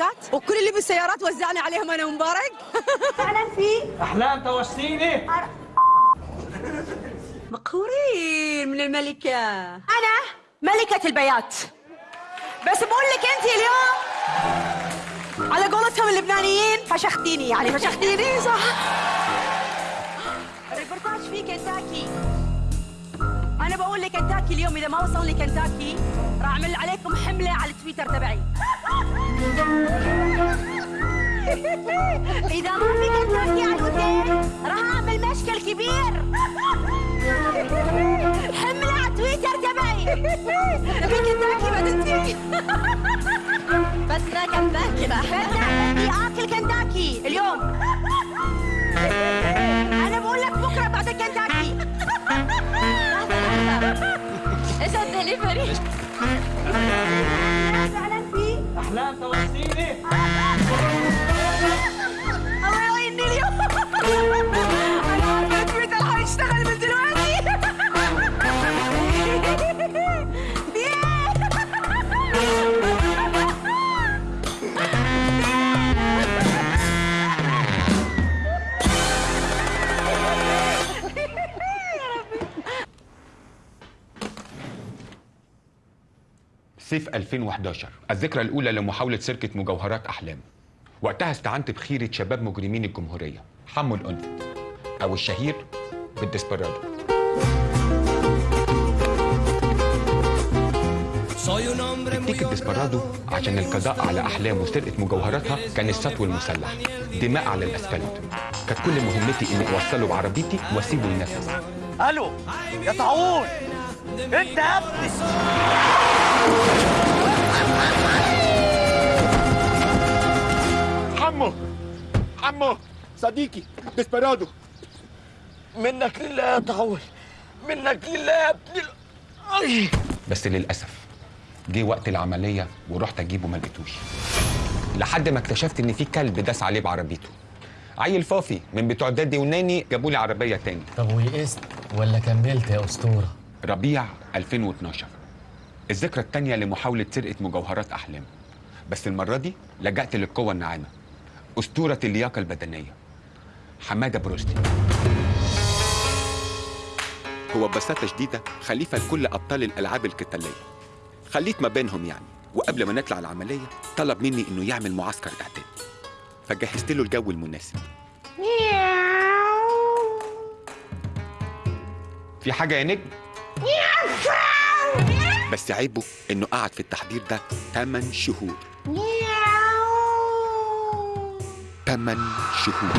تركات وكل اللي بالسيارات وزعنا عليهم أنا ومبارك. فعلا في احلام توشتيني مقهورين من الملكة. أنا ملكة البيات. بس بقول لك أنت اليوم على قولتهم اللبنانيين فشختيني يعني فشختيني صح؟ ريبورتاج في كنتاكي. أنا بقول لكنتاكي اليوم إذا ما وصل لي كنتاكي راح أعمل عليكم حملة على التويتر تبعي. إذا ما في كنتاكي على الأوتيل راح أعمل مشكل كبير. حملة على تويتر تبعي في كنتاكي بدنتي بس لا كنتاكي بدي آكل كنتاكي اليوم. أنا بقول لك بكرة بعد كنتاكي. إيش الدليفري؟ فعلا في احلام توشتيني الله صيف 2011 الذكرى الأولى لمحاولة سرقة مجوهرات أحلام. وقتها استعنت بخيرة شباب مجرمين الجمهورية. حمو الأنفت أو الشهير بالديسبرادو. تكتيك الديسبرادو عشان القضاء على أحلام وسرقة مجوهراتها كان السطو المسلح. دماء على الأسفلت. كانت كل مهمتي إني أوصله بعربيتي وأسيبه ينفذ ألو يا طاعون انت يا ابني عمو عمو صديقي ديسبرادو منك لله يا طاعون منك لله يا ابني أي. بس للأسف جه وقت العملية ورحت أجيبه ما لقيتوش. لحد ما اكتشفت إن في كلب داس عليه بعربيته. عيل فافي من بتوع دادي وناني جابوا لي عربية تاني. طب ويئست ولا كملت يا أسطورة؟ ربيع 2012 الذكرى التانية لمحاولة سرقة مجوهرات أحلام. بس المرة دي لجأت للقوة الناعمة أسطورة اللياقة البدنية حمادة بروستي. هو ببساطة شديدة خليفة لكل أبطال الألعاب القتالية. خليت ما بينهم يعني وقبل ما نطلع العملية طلب مني إنه يعمل معسكر إعداد فجهزت له الجو المناسب. في حاجة يا نجم؟ بس عيبه إنه قعد في التحضير ده 8 شهور. 8 شهور.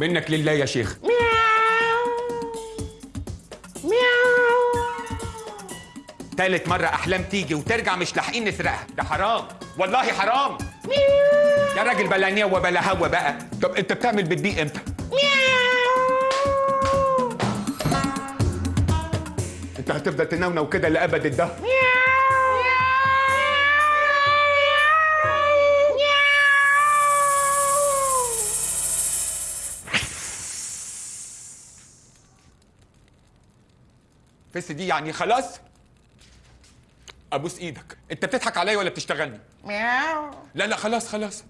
منك لله يا شيخ. تالت مرة أحلام تيجي وترجع مش لاحقين نسرقها. ده حرام. والله حرام. يا راجل بلا نية وبلا هوا بقى. طب أنت بتعمل بتبيق إمتى؟ أنت هتفضل تنونو كده لأبد الدهر. فس دي يعني خلاص؟ أبوس إيدك. أنت بتضحك عليا ولا بتشتغلني؟ لا لا خلاص خلاص.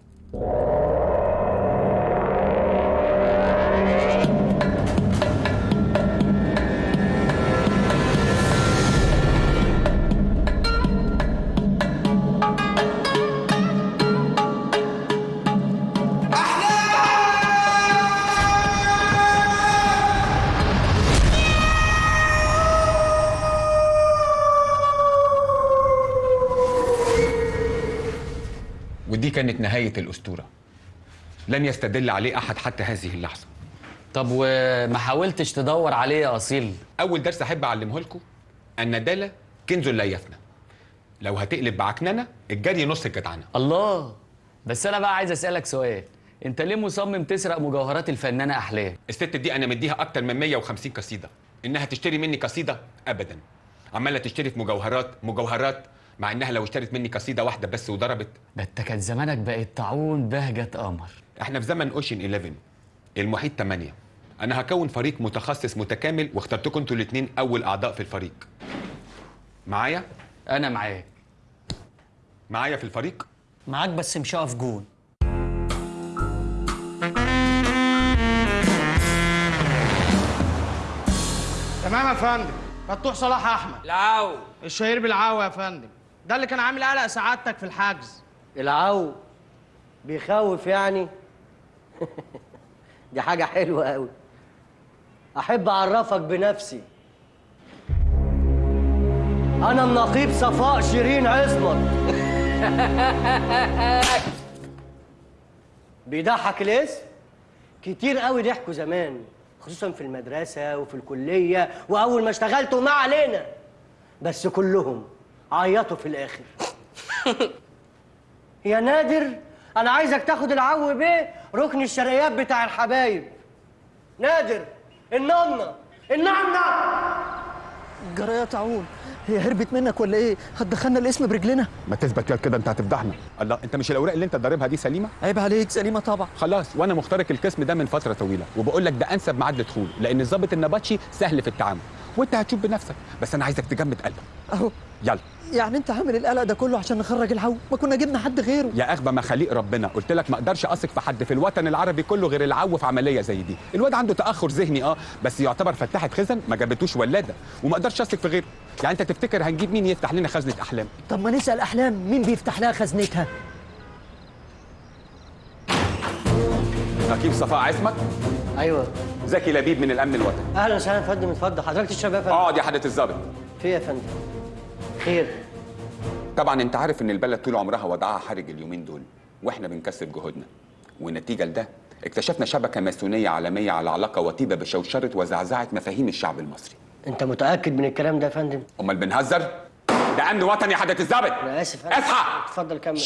نهاية الأسطورة. لن يستدل عليه أحد حتى هذه اللحظة. طب وما حاولتش تدور عليه يا أصيل؟ أول درس أحب أعلمه لكم الندالة كنز لا يفنى. لو هتقلب بعكننة الجري نص الجدعنة. الله! بس أنا بقى عايز أسألك سؤال. أنت ليه مصمم تسرق مجوهرات الفنانة أحلام؟ الست دي أنا مديها أكتر من 150 قصيدة. إنها تشتري مني قصيدة؟ أبدا. عمالة تشتري في مجوهرات مجوهرات مع إنها لو اشترت مني قصيدة واحدة بس وضربت. ده انت كان زمانك بقت طاعون بهجة قمر. إحنا في زمن اوشن 11 المحيط 8 أنا هكون فريق متخصص متكامل واخترتكم أنتوا الاثنين أول أعضاء في الفريق. معايا؟ أنا معاك. معايا في الفريق؟ معاك بس مش هقف جون. تمام يا فندم. فتوح صلاح أحمد. العو الشهير بالعاوي يا فندم. ده اللي كان عامل قلق سعادتك في الحجز. العو بيخوف يعني؟ دي حاجة حلوة قوي أحب أعرفك بنفسي. أنا النقيب صفاء شيرين عصمت بيضحك الاسم؟ كتير قوي ضحكوا زمان خصوصا في المدرسة وفي الكلية وأول ما اشتغلت وما علينا بس كلهم عيطوا في الآخر. يا نادر أنا عايزك تاخد العو بيه ركن الشرقيات بتاع الحبايب. نادر النمنة النمنة جرى يا هي هربت منك ولا إيه؟ هتدخلنا الاسم برجلنا. ما تثبت كده أنت هتفضحنا. الله أنت مش الأوراق اللي أنت ضاربها دي سليمة؟ عيب عليك سليمة طبعا. خلاص وأنا مخترق القسم ده من فترة طويلة وبقول لك ده أنسب ميعاد لدخول لأن الضابط النبطشي سهل في التعامل. وأنت هتشوف بنفسك بس أنا عايزك تجمد قلبك. أهو. يلا. يعني أنت عامل القلق ده كله عشان نخرج العو ما كنا جبنا حد غيره. يا اغبى مخاليق ربنا. قلت لك ما أقدرش أثق في حد في الوطن العربي كله غير العو في عملية زي دي. الواد عنده تأخر ذهني آه. بس يعتبر فتحه خزن ما جابتوش ولادة. وما أقدرش أثق في غيره. يعني أنت تفتكر هنجيب مين يفتح لنا خزنة أحلام؟ طب ما نسأل أحلام مين بيفتح لها خزنتها. نقيب صفاء عصمت؟ أيوه. زكي لبيب من الأمن الوطني. أهلا وسهلا يا فندم. اتفضل. حضرتك تشرب يا فندم. اقعد يا حضرة الضابط. في إيه يا فندم؟ خير. طبعا أنت عارف إن البلد طول عمرها وضعها حرج اليومين دول وإحنا بنكثف جهودنا. والنتيجة لده اكتشفنا شبكة ماسونية عالمية على علاقة وطيده بشوشرة وزعزعة مفاهيم الشعب المصري. أنت متأكد من الكلام ده يا فندم؟ أمال بنهزر؟ ده أمن وطني يا حضرة الضابط. أنا آسف. اصحى. اتفضل كمل.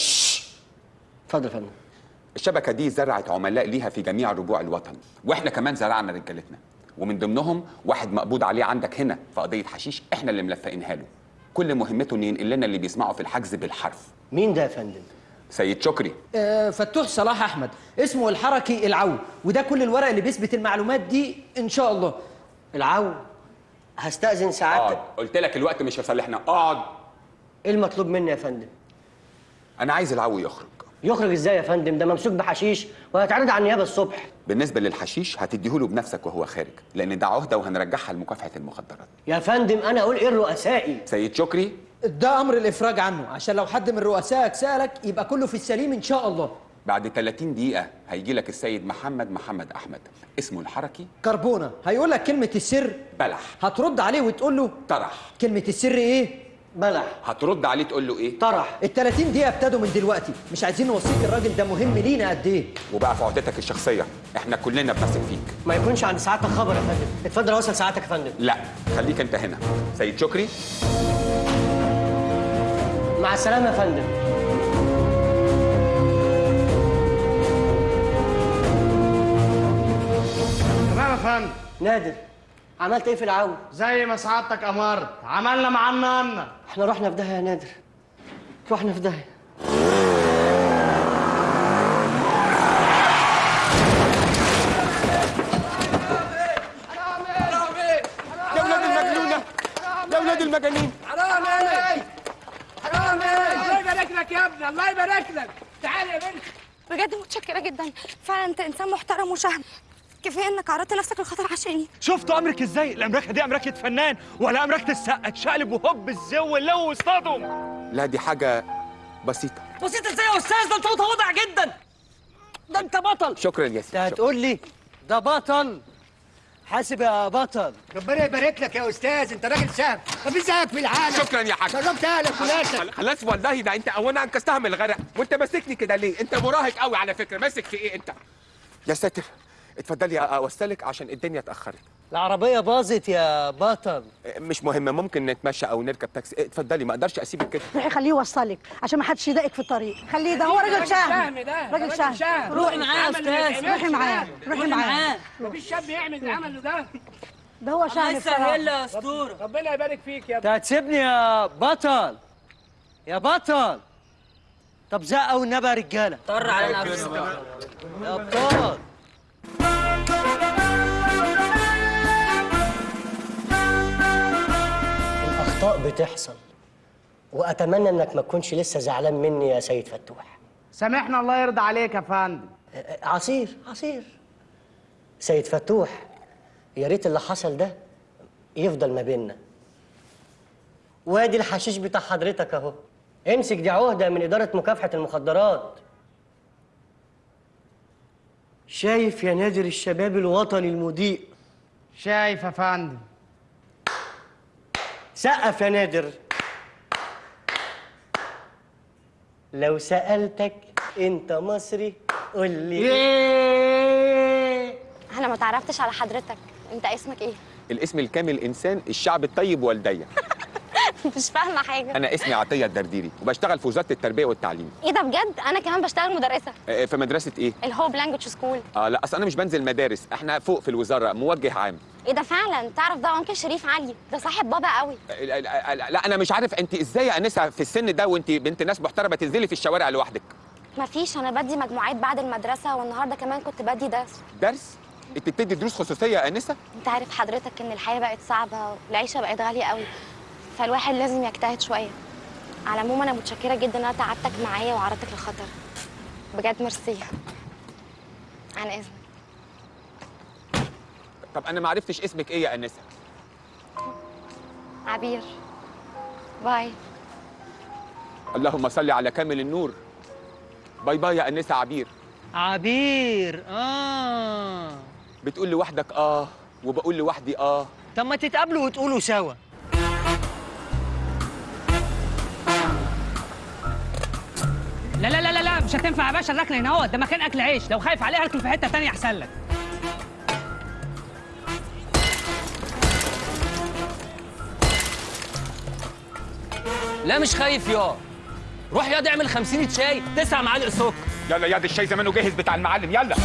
اتفضل يا فندم. الشبكة دي زرعت عملاء ليها في جميع ربوع الوطن وإحنا كمان زرعنا رجالتنا. ومن ضمنهم واحد مقبوض عليه عندك هنا في قضية حشيش إحنا اللي ملفقينها له. كل مهمته انه ينقل لنا اللي بيسمعه في الحجز بالحرف. مين ده يا فندم؟ سيد شكري. آه فتوح صلاح أحمد. اسمه الحركي العو. وده كل الورق اللي بيثبت المعلومات دي إن شاء الله. العو. هستأذن اقعد سعادتك قلت لك الوقت مش في صالحنا اقعد إيه المطلوب مني يا فندم؟ أنا عايز العو يخرج. يخرج إزاي يا فندم؟ ده ممسوك بحشيش وهيتعرض على النيابة الصبح. بالنسبة للحشيش هتديهوله بنفسك وهو خارج لأن ده عهدة وهنرجعها لمكافحة المخدرات. يا فندم أنا أقول إيه الرؤسائي؟ سيد شكري. ده أمر الإفراج عنه. عشان لو حد من رؤسائك سألك يبقى كله في السليم إن شاء الله. بعد 30 دقيقة هيجي لك السيد محمد محمد أحمد. اسمه الحركي. كربونة. هيقول لك كلمة السر. بلح. هترد عليه وتقول له طرح. كلمة السر إيه؟ بلح. هترد عليه تقول له إيه؟ طرح. ال 30 دقيقة ابتدوا من دلوقتي، مش عايزين نوصيك الراجل ده مهم لينا قد إيه؟ وبقى في عهدتك الشخصية. إحنا كلنا بنثق فيك. ما يكونش عند سعادتك خبر يا فندم. اتفضل اوصل سعادتك يا فندم. لا خليك أنت هنا. سيد شكري. مع السلامة يا فندم. تمام يا فندم. نادر. عملت إيه في العو زي ما سعادتك امرت عملنا معانا أنا إحنا رحنا في داهية يا نادر. رحنا في داهية. يا ولاد المجنونة. يا ولاد المجانين. حرام عليك. حرام عليك. الله يبارك لك يا ابني. الله يبارك لك. تعالى يا بنت. بجد متشكرة جدا. فعلا أنت إنسان محترم وشهم. كفاية إنك عرضت نفسك للخطر عشاني شفتوا أمرك إزاي؟ الأمريكا دي أمريكا فنان ولا أمريكا السقه تشقلب وهوب الزو اللو واصطادهم لا دي حاجة بسيطة. بسيط إزاي يا أستاذ؟ ده انت متواضع جدا. ده أنت بطل. شكرا يا أنت سيدي هتقول لي ده بطل؟ حاسب يا بطل. ربنا يبارك لك يا أستاذ. أنت راجل سام مفيش زيك في العالم. شكرا يا حاج. شرفت أهلك وناسك. خلاص والله ده أنت اولا انقذتها من الغرق. وأنت ماسكني كده ليه؟ أنت مراهق قوي على فكرة. ماسك في إيه أنت؟ يا ساتر اتفضلي اوصلك عشان الدنيا اتأخرت. العربية باظت يا بطل مش مهم ممكن نتمشى أو نركب تاكسي. اتفضلي ما أقدرش اسيبك كده روحي خليه يوصلك عشان ما حدش يضايقك في الطريق. خليه ده هو راجل شهم راجل شهم روحي معاه يا أستاذ روحي معاه روحي معاه. مفيش شاب يعمل اللي عمله ده. ده هو شهم يسهل. يا أسطورة. ربنا يبارك فيك يا انت هتسيبني يا بطل. يا بطل. طب زقه والنبي يا رجالة. طر على نفسك يا ابطال الأخطاء بتحصل وأتمنى إنك ما تكونش لسه زعلان مني يا سيد فتوح. سامحنا الله يرضى عليك يا فندم. عصير عصير. سيد فتوح يا ريت اللي حصل ده يفضل ما بيننا. وادي الحشيش بتاع حضرتك أهو. امسك دي عهدة من إدارة مكافحة المخدرات. شايف يا نادر الشباب الوطني المضيء؟ شايف يا فندم. سقف يا نادر. لو سألتك أنت مصري قول لي. أنا ما تعرفتش على حضرتك. أنت اسمك إيه؟ الاسم الكامل إنسان الشعب الطيب والديه مش فاهمة حاجة. أنا اسمي عطية الدرديري وبشتغل في وزارة التربية والتعليم. إيه ده بجد؟ أنا كمان بشتغل مدرسة. آه، في مدرسة إيه؟ ال Hope Language School آه لا أصل أنا مش بنزل مدارس إحنا فوق في الوزارة موجه عام. إيه ده فعلا؟ تعرف ده انكل شريف علي؟ ده صاحب بابا قوي. آه، لا, لا, لا, لا أنا مش عارف أنت إزاي يا أنسة في السن ده وأنت بنت ناس محترمة تنزلي في الشوارع لوحدك؟ مفيش أنا بدي مجموعات بعد المدرسة والنهاردة كمان كنت بدي درس. درس؟ أنت بتدي دروس خصوصية يا أنسة؟ أنت عارف حضرتك إن الحياة بقت صعبة والعيشة بقت غالية قوي. فالواحد لازم يجتهد شوية. على العموم أنا متشكرة جدا إن أنا تعبتك معايا وعرضتك للخطر. بجد ميرسي. عن إذنك. طب أنا ما عرفتش اسمك إيه يا أنسة؟ عبير. bye. اللهم صل على كامل النور. bye bye يا أنسة عبير. عبير آه. بتقول لوحدك آه وبقول لوحدي آه. طب ما تتقابلوا وتقولوا سوا. لا لا لا لا لا مش هتنفع يا باشا. الركنة هنا اهو ده مكان أكل عيش. لو خايف عليها اركن في حتة تانية أحسن لك. لا مش خايف يا. روح يا اعمل 50 شاي. تسع معالق سكر. يلا يا دي الشاي زمانه جاهز بتاع المعلم. يلا.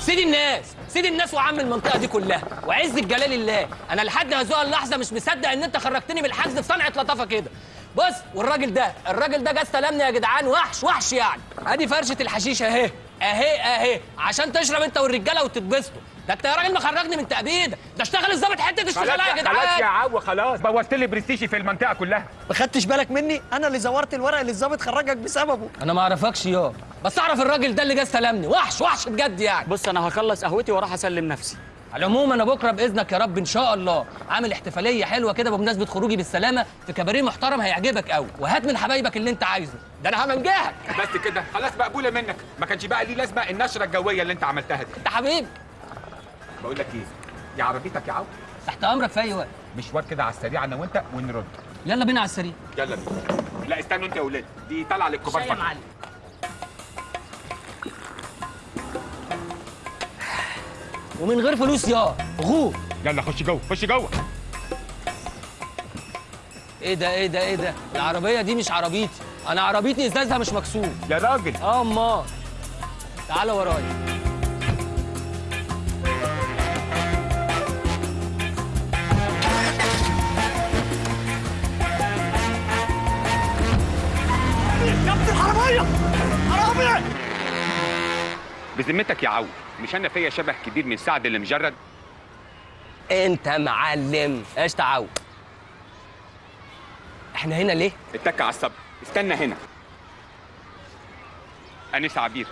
سيد الناس. سيد الناس وعم المنطقة دي كلها. وعز الجلال الله. أنا لحد هذه اللحظة مش مصدق إن أنت خرجتني من الحجز في صنعة لطافة كده. بص والراجل ده الراجل ده جه استلمني يا جدعان وحش وحش يعني. ادي فرشة الحشيش اهي اهي اهي عشان تشرب انت والرجالة وتتبسطوا. ده انت يا راجل مخرجني من تأبيد. ده اشتغل الظابط حتة اشتغلها يا جدعان. خلاص يا عو خلاص. بوظت لي برستيجي في المنطقة كلها. ما خدتش بالك مني؟ أنا اللي زورت الورق اللي الظابط خرجك بسببه. أنا ما اعرفكش يا بس اعرف الراجل ده اللي جه استلمني. وحش وحش بجد يعني. بص أنا هخلص قهوتي وأروح اسلم نفسي. على العموم أنا بكرة بإذنك يا رب إن شاء الله. عامل احتفالية حلوة كده بمناسبة خروجي بالسلامة في كباريه محترم هيعجبك قوي وهات من حبايبك اللي أنت عايزه. ده أنا همنجهك بس كده. خلاص مقبولة منك. ما كانش بقى ليه لازمة النشرة الجوية اللي أنت عملتها دي. أنت حبيبي بقول لك إيه؟ يا عربيتك يا عو تحت أمرك في أي وقت. مشوار كده على السريع أنا وأنت ونرد. يلا بينا على السرير يلا بينا. لا استنوا أنت يا ولاد. دي طالعة للكبار يا. معلم. ومن غير فلوس يا غور يلا خش جوه خش جوه. إيه ده إيه ده إيه ده؟ العربية دي مش عربيتي. أنا عربيتي إزازها مش مكسور. يا راجل. آه امال تعالى ورايا. يا ابن الحرامية! حرامي بذمتك يا عو مش أنا فيا شبه كبير من سعد اللي مجرد أنت معلم إيش تعاو إحنا هنا ليه؟ اتك على الصبر استنى هنا. انسه عبير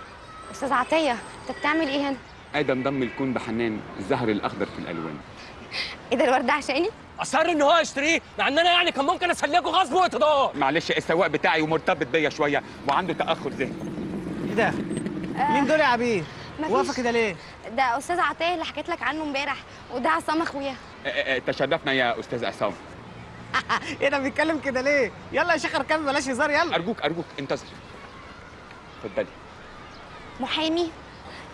أستاذ عطية أنت بتعمل إيه هنا؟ آدم ضم الكون بحنان الزهر الأخضر في الألوان. إيه ده الورد عشاني؟ أصر ان هو يشتريه مع ان أنا يعني كان ممكن أسلكه غصب واقتدار معلش السواق بتاعي ومرتبط بيا شوية وعنده تاخر ذهني. إيه ده؟ مين دول يا عبير. واقفه كده ليه ده أستاذ عطية اللي حكيت لك عنه امبارح وده عصام أخويا. آه، آه، آه، تشرفنا يا أستاذ عصام. إيه ده بيتكلم كده ليه؟ يلا يا شيخ اركب بلاش هزار يلا. أرجوك أرجوك انتظر. اتفضلي. محامي.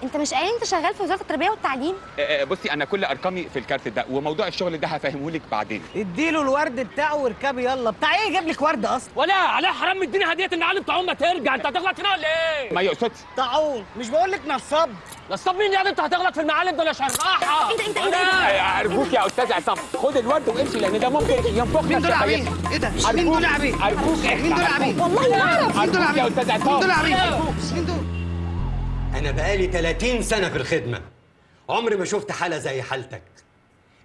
انت مش قايل انت شغال في وزارة التربية والتعليم؟ آه، آه، بصي أنا كل أرقامي في الكارت ده وموضوع الشغل ده هفهمه لك بعدين. اديله الورد بتاعه واركبي يلا. بتاع إيه يجيب لك ورد أصلا؟ ولا عليها حرام مديني هدية المعلم طاعون ما ترجع. أنت هتغلط هنا ولا إيه؟ ما يقصدش. طاعون مش بقول لك نصاب. نصاب مين يعني أنت هتغلط في المعلم دول يا شراحة. إيه ده آه، أرجوك يا أستاذ عصام خد الورد وامشي لأن ده ممكن ينفخ مين دول عبيد؟ إيه ده؟ مين دول عبيد؟ أرجوك. مين دول عبيد؟ والله ما أعرف. مين دول أرجوك يا عبيد أستاذ مين دول عصام عبيد مين دول؟ أنا بقالي 30 سنة في الخدمة. عمري ما شفت حالة زي حالتك.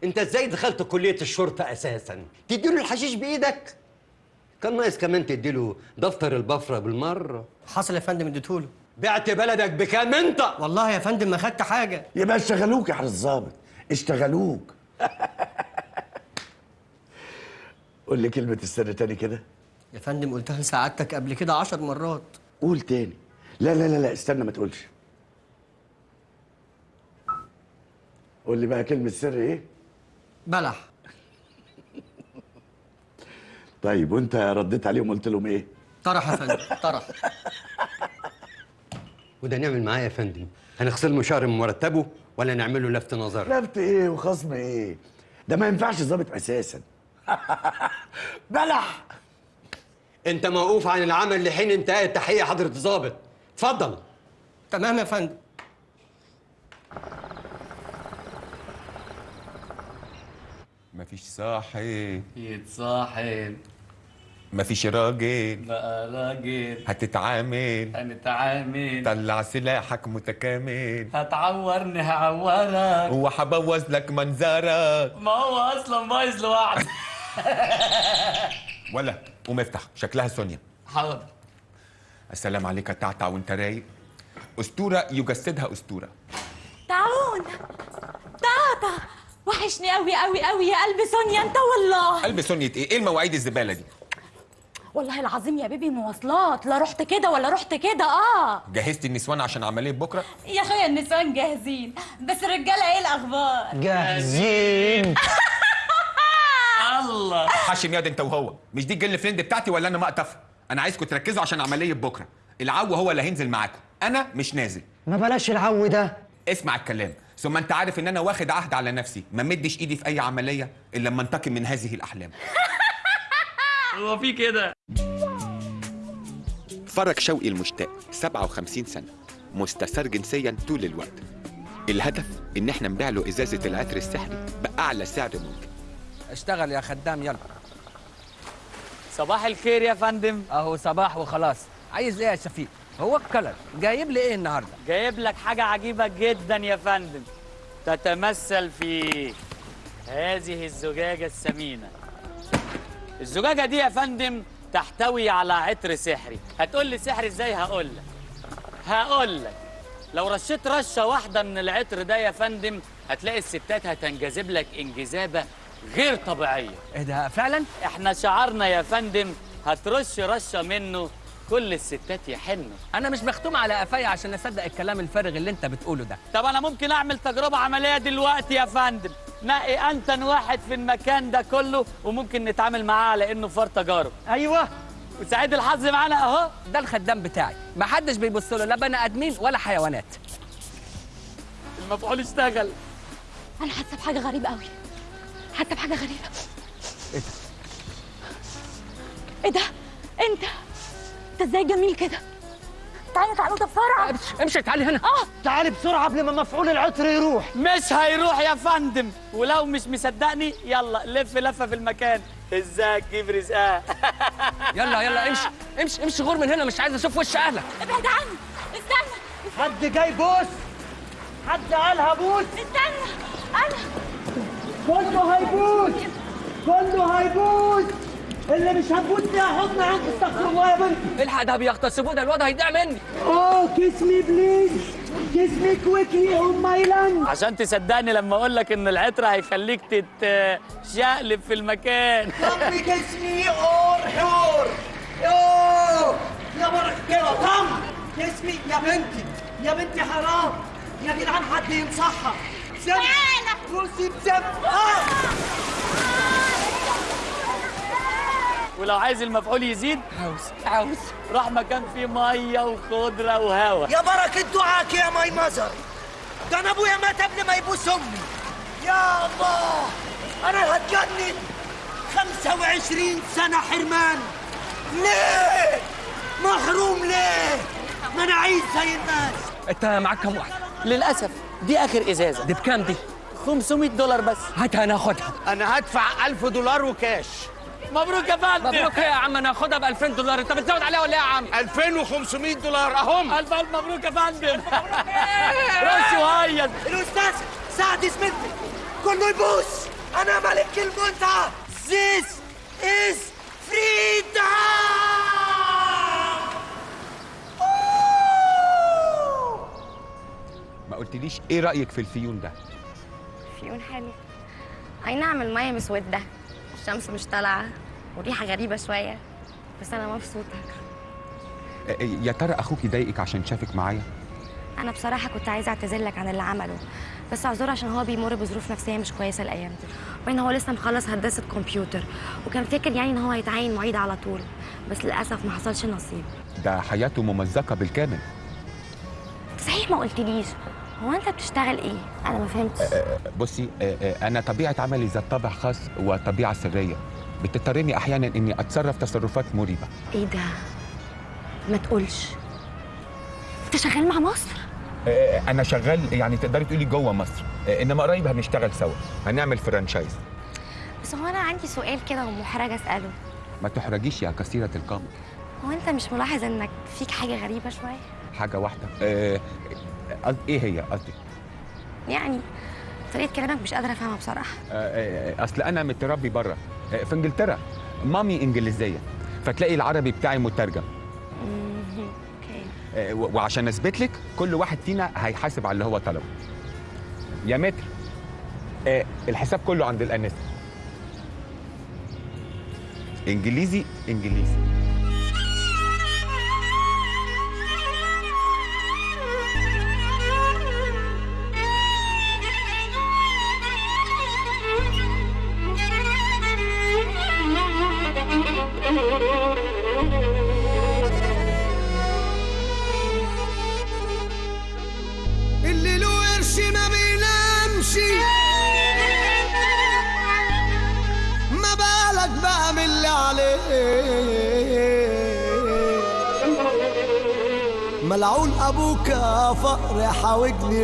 أنت إزاي دخلت كلية الشرطة أساسا؟ تديله الحشيش بإيدك؟ كان ناقص كمان تديله دفتر البفرة بالمرة. حصل يا فندم اديتهوله بعت بلدك بكام أنت؟ والله يا فندم ما خدت حاجة. يبقى اشتغلوك يا حضرة الظابط اشتغلوك. قول لي كلمة السر تاني كده. يا فندم قلتها لسعادتك قبل كده عشر مرات. قول تاني. لا لا لا لا استنى ما تقولش. قول لي بقى كلمة سر إيه؟ بلح طيب وأنت رديت عليهم قلت لهم إيه؟ طرح يا فندم طرح وده نعمل معاه يا فندم هنخصم له شهر من مرتبه ولا نعمل له لفت نظر؟ لفت إيه وخصم إيه؟ ده ما ينفعش ظابط أساسا بلح أنت موقوف عن العمل لحين انتهاء التحقيق حضرة الظابط اتفضل تمام يا فندم مفيش صاحب. يتصاحب. مفيش راجل. بقى راجل. هتتعامل. هنتعامل. طلع سلاحك متكامل. هتعورني هعورك وهبوظ لك منظرك. ما هو أصلا بايظ لوحده. ولا قوم افتح شكلها سونيا. حاضر. السلام عليك يا تعتع وأنت رايق. أسطورة يجسدها أسطورة. تعون تاتا وحشني قوي قوي قوي. يا قلبي سونيا انت والله. قلب سونية إيه إيه المواعيد الزبالة دي؟ والله العظيم يا baby مواصلات. لا رحت كده ولا رحت كده. آه. جهزت النسوان عشان عملية بكرة؟ يا أخويا النسوان جاهزين. بس الرجاله إيه الأخبار؟ جاهزين. الله. احشم ياد أنت وهو. مش دي ال girlfriend بتاعتي ولا أنا مقطف أنا عايزكم تركزوا عشان عملية بكرة. العو هو اللي هينزل معاكم. أنا مش نازل. ما بلاش العو ده. اسمع الكلام. ثم انت عارف ان أنا واخد عهد على نفسي. ما مدش ايدي في اي عملية إلا لما انتقم من هذه الأحلام. هو في كده. فرج شوقي المشتاق 57 سنة مستثار جنسيا طول الوقت. الهدف إن إحنا نبيع له إزازة العطر السحري بأعلى سعر ممكن. اشتغل يا خدام يلا. صباح الخير يا فندم. أهو صباح وخلاص. عايز إيه يا شفيق؟ هو الكلر جايب لي إيه النهارده؟ جايب لك حاجة عجيبة جدا يا فندم. تتمثل في هذه الزجاجة الثمينة الزجاجة دي يا فندم تحتوي على عطر سحري. هتقول لي سحري إزاي؟ هقول لك. هقول لك. لو رشيت رشة واحدة من العطر ده يا فندم هتلاقي الستات هتنجذب لك انجذابة غير طبيعية. إيه ده؟ فعلا؟ إحنا شعارنا يا فندم هترش رشة منه كل الستات يحنوا أنا مش مختوم على قفايا عشان أصدق الكلام الفارغ اللي أنت بتقوله ده. طب أنا ممكن أعمل تجربة عملية دلوقتي يا فندم؟ نقي أنتن واحد في المكان ده كله وممكن نتعامل معاه على انه فار تجارب. أيوه. وسعيد الحظ معانا أهو. ده الخدام بتاعي. ما حدش بيبص له لا بني آدمين ولا حيوانات. المفعول اشتغل. أنا حاسة بحاجة غريبة قوي حاسة بحاجة غريبة. إيه ده؟ إيه ده؟ إنت؟ انت إزاي جميل كده؟ تعالى تعالى ده بسرعة. امشي تعالي هنا. آه. تعالي بسرعة قبل ما مفعول العطر يروح. مش هيروح يا فندم. ولو مش مصدقني يلا لف لفة في المكان. ازيك جيب رزقها يلا يلا امشي امشي امشي. غور من هنا مش عايز أشوف وش اهلك. ابعد عني. استنى. حد جاي بوس؟ حد قالها بوس استنى. أنا. كله هيبوس. كله هيبوس. اللي مش هتبوس فيها حضن عنك استغفر الله يا بنتي الحق ده بيغتصبوه ده الواد هيضيع مني. oh kiss me please. kiss me quickly on my land عشان تصدقني لما أقول لك إن العطر هيخليك تتشقلب في المكان. ربي كيس مي اور حور. يوه يا برك كده طم كيس مي يا بنتي يا بنتي حرام. يا جدعان حد ينصحها. سم روسي بسم آه. ولو عايز المفعول يزيد عاوز. عاوز. راح مكان فيه مية وخضرة وهواء يا بركة دعاك يا ماي مزر ده أنا أبويا مات قبل ما يبوس أمي. يا الله. أنا هتجنن. 25 سنة حرمان. ليه؟ محروم ليه؟ ما أنا عايز زي الناس. أنت معاك كام واحدة للأسف دي آخر إزازة. دي بكام دي؟ 500 دولار بس. هاتها ناخدها أنا هدفع 1000 دولار وكاش. مبروك يا فندم. مبروك يا عم أنا هاخدها ب 2000 دولار. انت بتزود عليها ولا إيه يا عم؟ 2500 دولار. أهم. ألف ألف مبروك يا فندم. راسي وهيص الأستاذ سعد سميث كله يبوس. أنا ملك المتعه This is freedom. ما قلتليش إيه رأيك في الفيون ده؟ فيون حلو. أي نعم المية مسودة. الشمس مش طالعة وريحة غريبة شوية بس آه، آه، يا ترى أخوك يضايقك عشان شافك معايا؟ أنا بصراحة كنت عايزة أعتذر لك عن اللي عمله بس اعذره عشان هو بيمر بظروف نفسية مش كويسة الأيام دي وإن هو لسه مخلص هندسة كمبيوتر وكان فاكر يعني إن هو هيتعين معيد على طول بس للأسف ما حصلش نصيب. ده حياته ممزقة بالكامل. صحيح ما قلتليش. هو أنت بتشتغل إيه؟ أنا ما فهمتش. آه، بصي آه، آه، أنا طبيعة عملي ذات طابع خاص وطبيعة سرية. بتضطرني أحيانا اني اتصرف تصرفات مريبة. إيه ده؟ ما تقولش. أنت شغال مع مصر؟ أنا شغال يعني تقدري تقولي جوه مصر. انما قريب هنشتغل سوا. هنعمل فرانشايز. بس هو أنا عندي سؤال كده ومحرجة أسأله. ما تحرجيش يا كثيرة القامه هو أنت مش ملاحظ إنك فيك حاجة غريبة شوية؟ حاجة واحدة. آه، إيه هي قصدي يعني طريقة كلامك مش قادرة أفهمها بصراحة. آه، آه، أصل أنا متربي بره آه، في إنجلترا. مامي إنجليزية فتلاقي العربي بتاعي مترجم. آه، و- وعشان أثبت لك كل واحد فينا هيحاسب على اللي هو طلبه. يا متر آه، الحساب كله عند الانسه إنجليزي إنجليزي.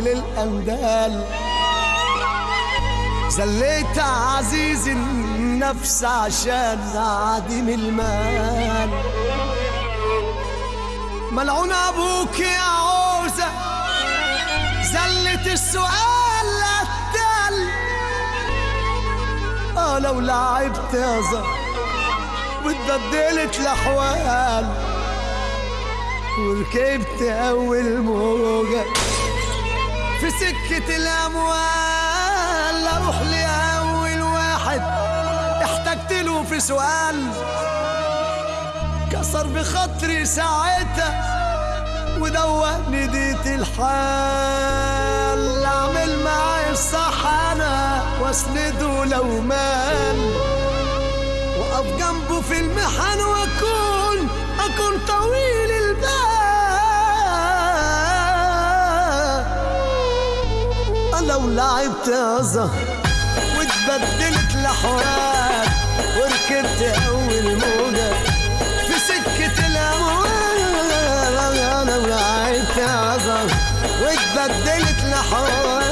للاندال زليت عزيز النفس عشان عديم المال. ملعون أبوك يا عوزة. زلت السؤال التل آه لو لعبت يا زهر. واتبدلت الأحوال. وركبت أول موجة. في سكة الأموال أروح لأول واحد. احتجت له في سؤال. كسر بخاطري ساعتها ودوقني ديت الحال. أعمل معايا الصح أنا وأسنده لو مال. وأقف جنبه في المحن وأكون أكون طويل البال لو لعبت يا زهر واتبدلت الاحوال وركبت أول موجة في سكة الأموال. أنا لعبت يا زهر واتبدلت الاحوال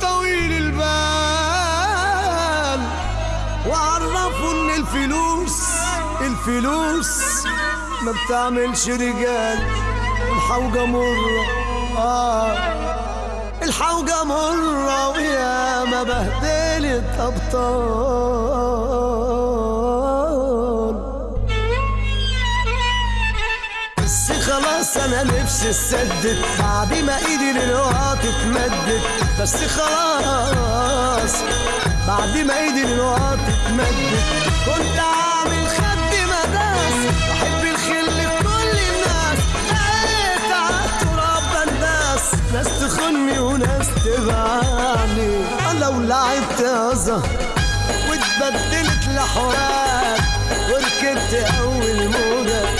طويل البال. واعرفه إن الفلوس الفلوس ما بتعملش رجال. الحوجة مرة آه. الحوجة مرة ويا ما بهدلت أبطال. أنا نفسي اتسدد بعد ما إيدي للوقت اتمدت بس خلاص بعد ما إيدي للوقت اتمدت كنت عامل خد مداس بحب الخل في كل الناس. لقيت عالتراب بنداس ناس تخني وناس تبعني لو لعبت زهر واتبدلت لحوار وركبت أول موجه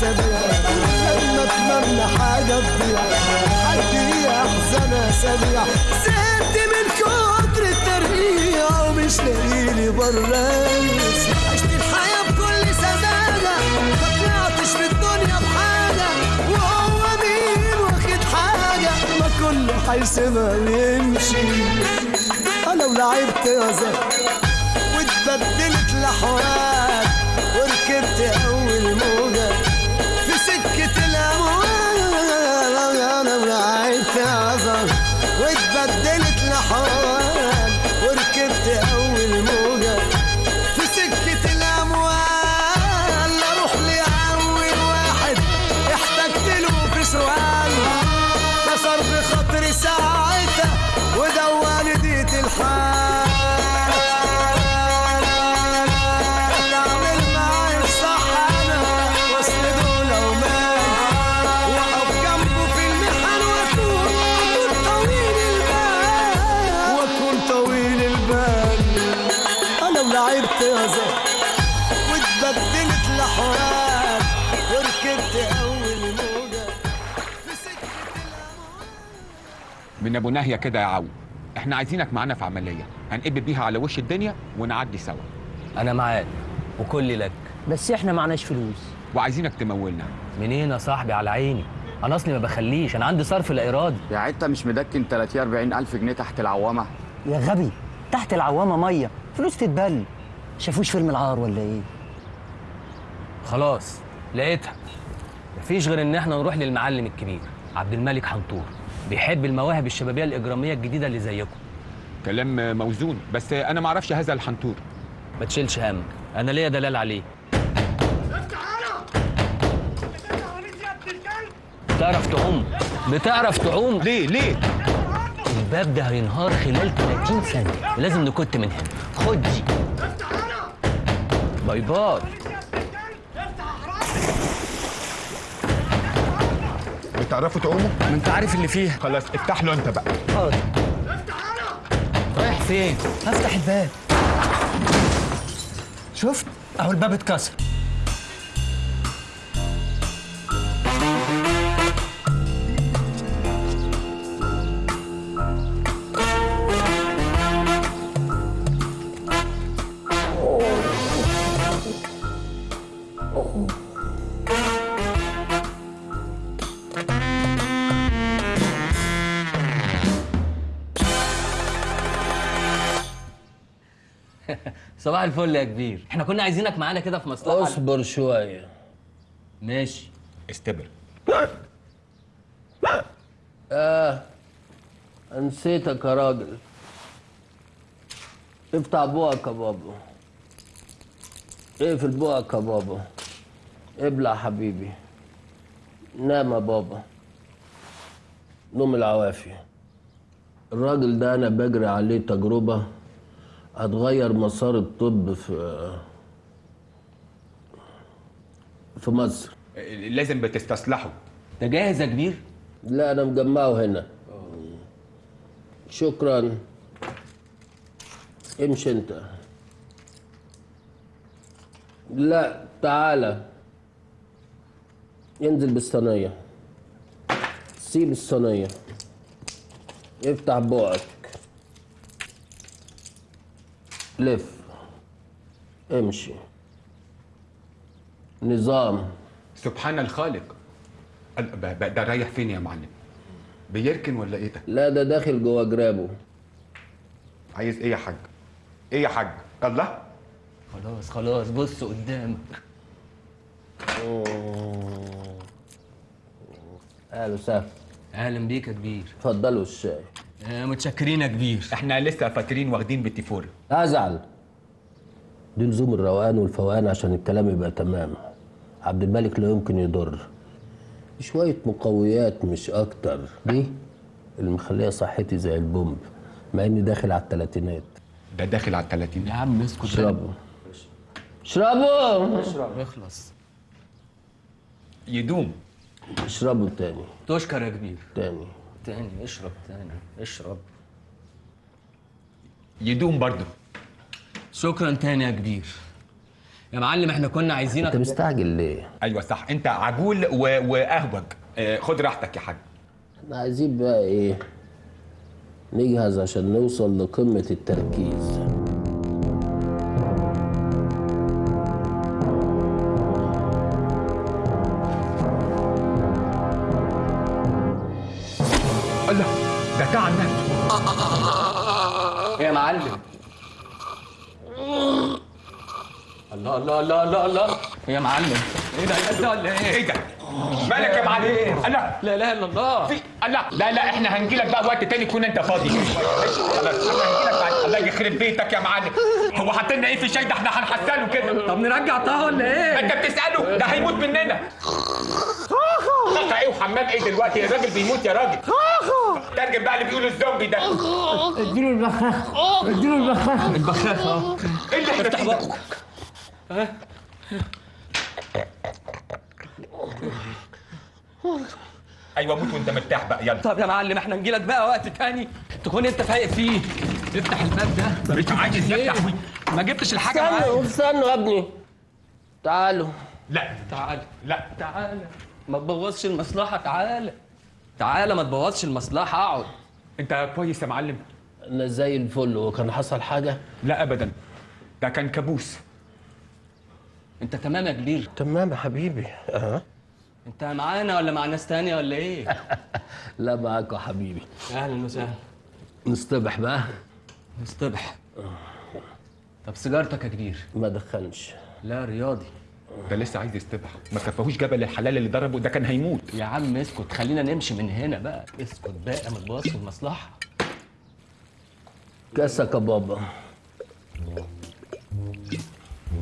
اسابيع لما اتمنى حاجة تضيع حد احزن اسابيع زهقت من كتر الترقيع ومش لاقيلي برايس عشت الحياة بكل سذاجة ما طلعتش في الدنيا بحاجة وهو مين واخد حاجة ما كله هيسيبها ويمشي أنا ولعبت يا زهر واتبدلت لحوار وركبت أول ساعتها ودواني ديت الحال من أبو ناهية كده يا عو. إحنا عايزينك معانا في عملية. هنقب بيها على وش الدنيا ونعدي سوا. أنا معاك. وكل لك. بس إحنا معناش فلوس. وعايزينك تمولنا. منين يا صاحبي؟ على عيني. أنا أصلي ما بخليش. أنا عندي صرف لا إرادي. يعني انت مش مدكن 30 40 ألف جنيه تحت العوامة. يا غبي تحت العوامة مية. فلوس تتبل. شافوش فيلم العار ولا إيه؟ خلاص لقيتها. مفيش غير إن إحنا نروح للمعلم الكبير عبد الملك حنطور. بيحب المواهب الشبابية الإجرامية الجديدة اللي زيكم. كلام موزون بس أنا ما أعرفش هذا الحنطور. ما تشيلش هم. أنا ليا دلال عليه. بتعرف تعوم؟ بتعرف تعوم؟ ليه؟ ليه؟ الباب ده هينهار خلال 30 ثانية. لازم نكت من هنا. خد دي. باي باي. بتعرفوا تعوموا؟ ما انت عارف اللي فيها. خلاص افتح له انت بقى. حاضر. رايح فين؟ هفتح الباب. شفت؟ اهو الباب اتكسر. صباح الفل يا كبير. إحنا كنا عايزينك معانا كده في مصلحة. اصبر شوية. ماشي. استبر. آه نسيتك يا راجل. افتح بوقك يا بابا. اقفل بوقك يا بابا. ابلع حبيبي. نام يا بابا. نوم العوافي الراجل ده أنا بجري عليه تجربة. هتغير مسار الطب في في مصر. لازم بتستصلحه. ده جاهز يا كبير؟ لا أنا مجمعه هنا. شكرا. امشي أنت. لا تعالى انزل بالصينية. سيب الصينية. افتح بقك. لف امشي. نظام. سبحان الخالق. ده رايح فين يا معلم؟ بيركن ولا إيه ده؟ لا ده داخل جوا جرابه. عايز إيه يا حاج؟ إيه يا حاج؟ الله خلاص خلاص بص قدامك. أهلا وسهلا أهلا بيك يا كبير. اتفضلوا الشاي. متشكرين يا كبير. إحنا لسه فاكرين واخدين بتيفور ازعل دي لزوم الروقان والفوقان عشان الكلام يبقى تمام. عبد الملك لا يمكن يضر. شوية مقويات مش أكتر. دي اللي مخليها صحتي زي البومب مع إني داخل على التلاتينات. ده داخل على التلاتين يا عم اسكت. اشربوا. اشربوا! اشرب اخلص يدوم. اشربوا تاني. تشكر يا كبير. تاني. تاني اشرب تاني اشرب. يدوم برضه. شكرا تاني يا كبير. يا معلم إحنا كنا عايزينك انت مستعجل ليه؟ أيوه صح. انت عجول و... وأهوج. آه، خد راحتك يا حاج. إحنا عايزين بقى إيه؟ نجهز عشان نوصل لقمة التركيز. الله الله الله الله. الله يا معلم. إيه ده؟ إيه ده؟ ولا إيه؟ إيه ده؟ مالك يا معلم؟ الله. لا إله إلا الله. في الله. لا لا إحنا هنجي لك بقى وقت تاني تكون أنت فاضي. خلاص إحنا هنجي لك بعد الله يخرب بيتك يا معلم. هو حاطط لنا إيه في الشاي ده؟ إحنا هنحسنه كده. طب نرجع طه ولا إيه؟ أنت بتسأله. ده هيموت مننا. طاقة إيه وحمام إيه دلوقتي؟ الراجل بيموت يا راجل. ترجم بقى اللي بيقولوا الزومبي ده. اديله البخاخ اديله البخاخ البخاخ آه إيه اللي إحنا افتح؟ بقك. ها؟ أيوه موت وانت مرتاح بقى يلا. طب يا معلم إحنا نجي لك بقى وقت تاني تكون أنت فايق فيه. افتح الباب ده. مش عايز إيه؟ يفتح ما جبتش الحاجة استنوا معاك استنوا يا ابني. تعالوا. لا. تعال لا. تعال ما تبوظش المصلحة تعال تعال ما تبوظش المصلحة اقعد. أنت كويس يا معلم. أنا زي الفل وكان حصل حاجة؟ لا ابدا. ده كان كابوس. انت تمام يا كبير؟ تمام يا حبيبي. أه. انت معانا ولا مع ناس تانية ولا إيه؟ لا معاك يا حبيبي. أهلا وسهلا. نصطبح بقى. اصطبح طب سيجارتك يا كبير؟ ما دخلش لا رياضي. ده لسه عايز يستبح. ما كفاهوش جبل الحلال اللي ضربه ده كان هيموت. يا عم اسكت خلينا نمشي من هنا بقى. اسكت بقى ما تبوظش المصلحة. كاسك يا بابا.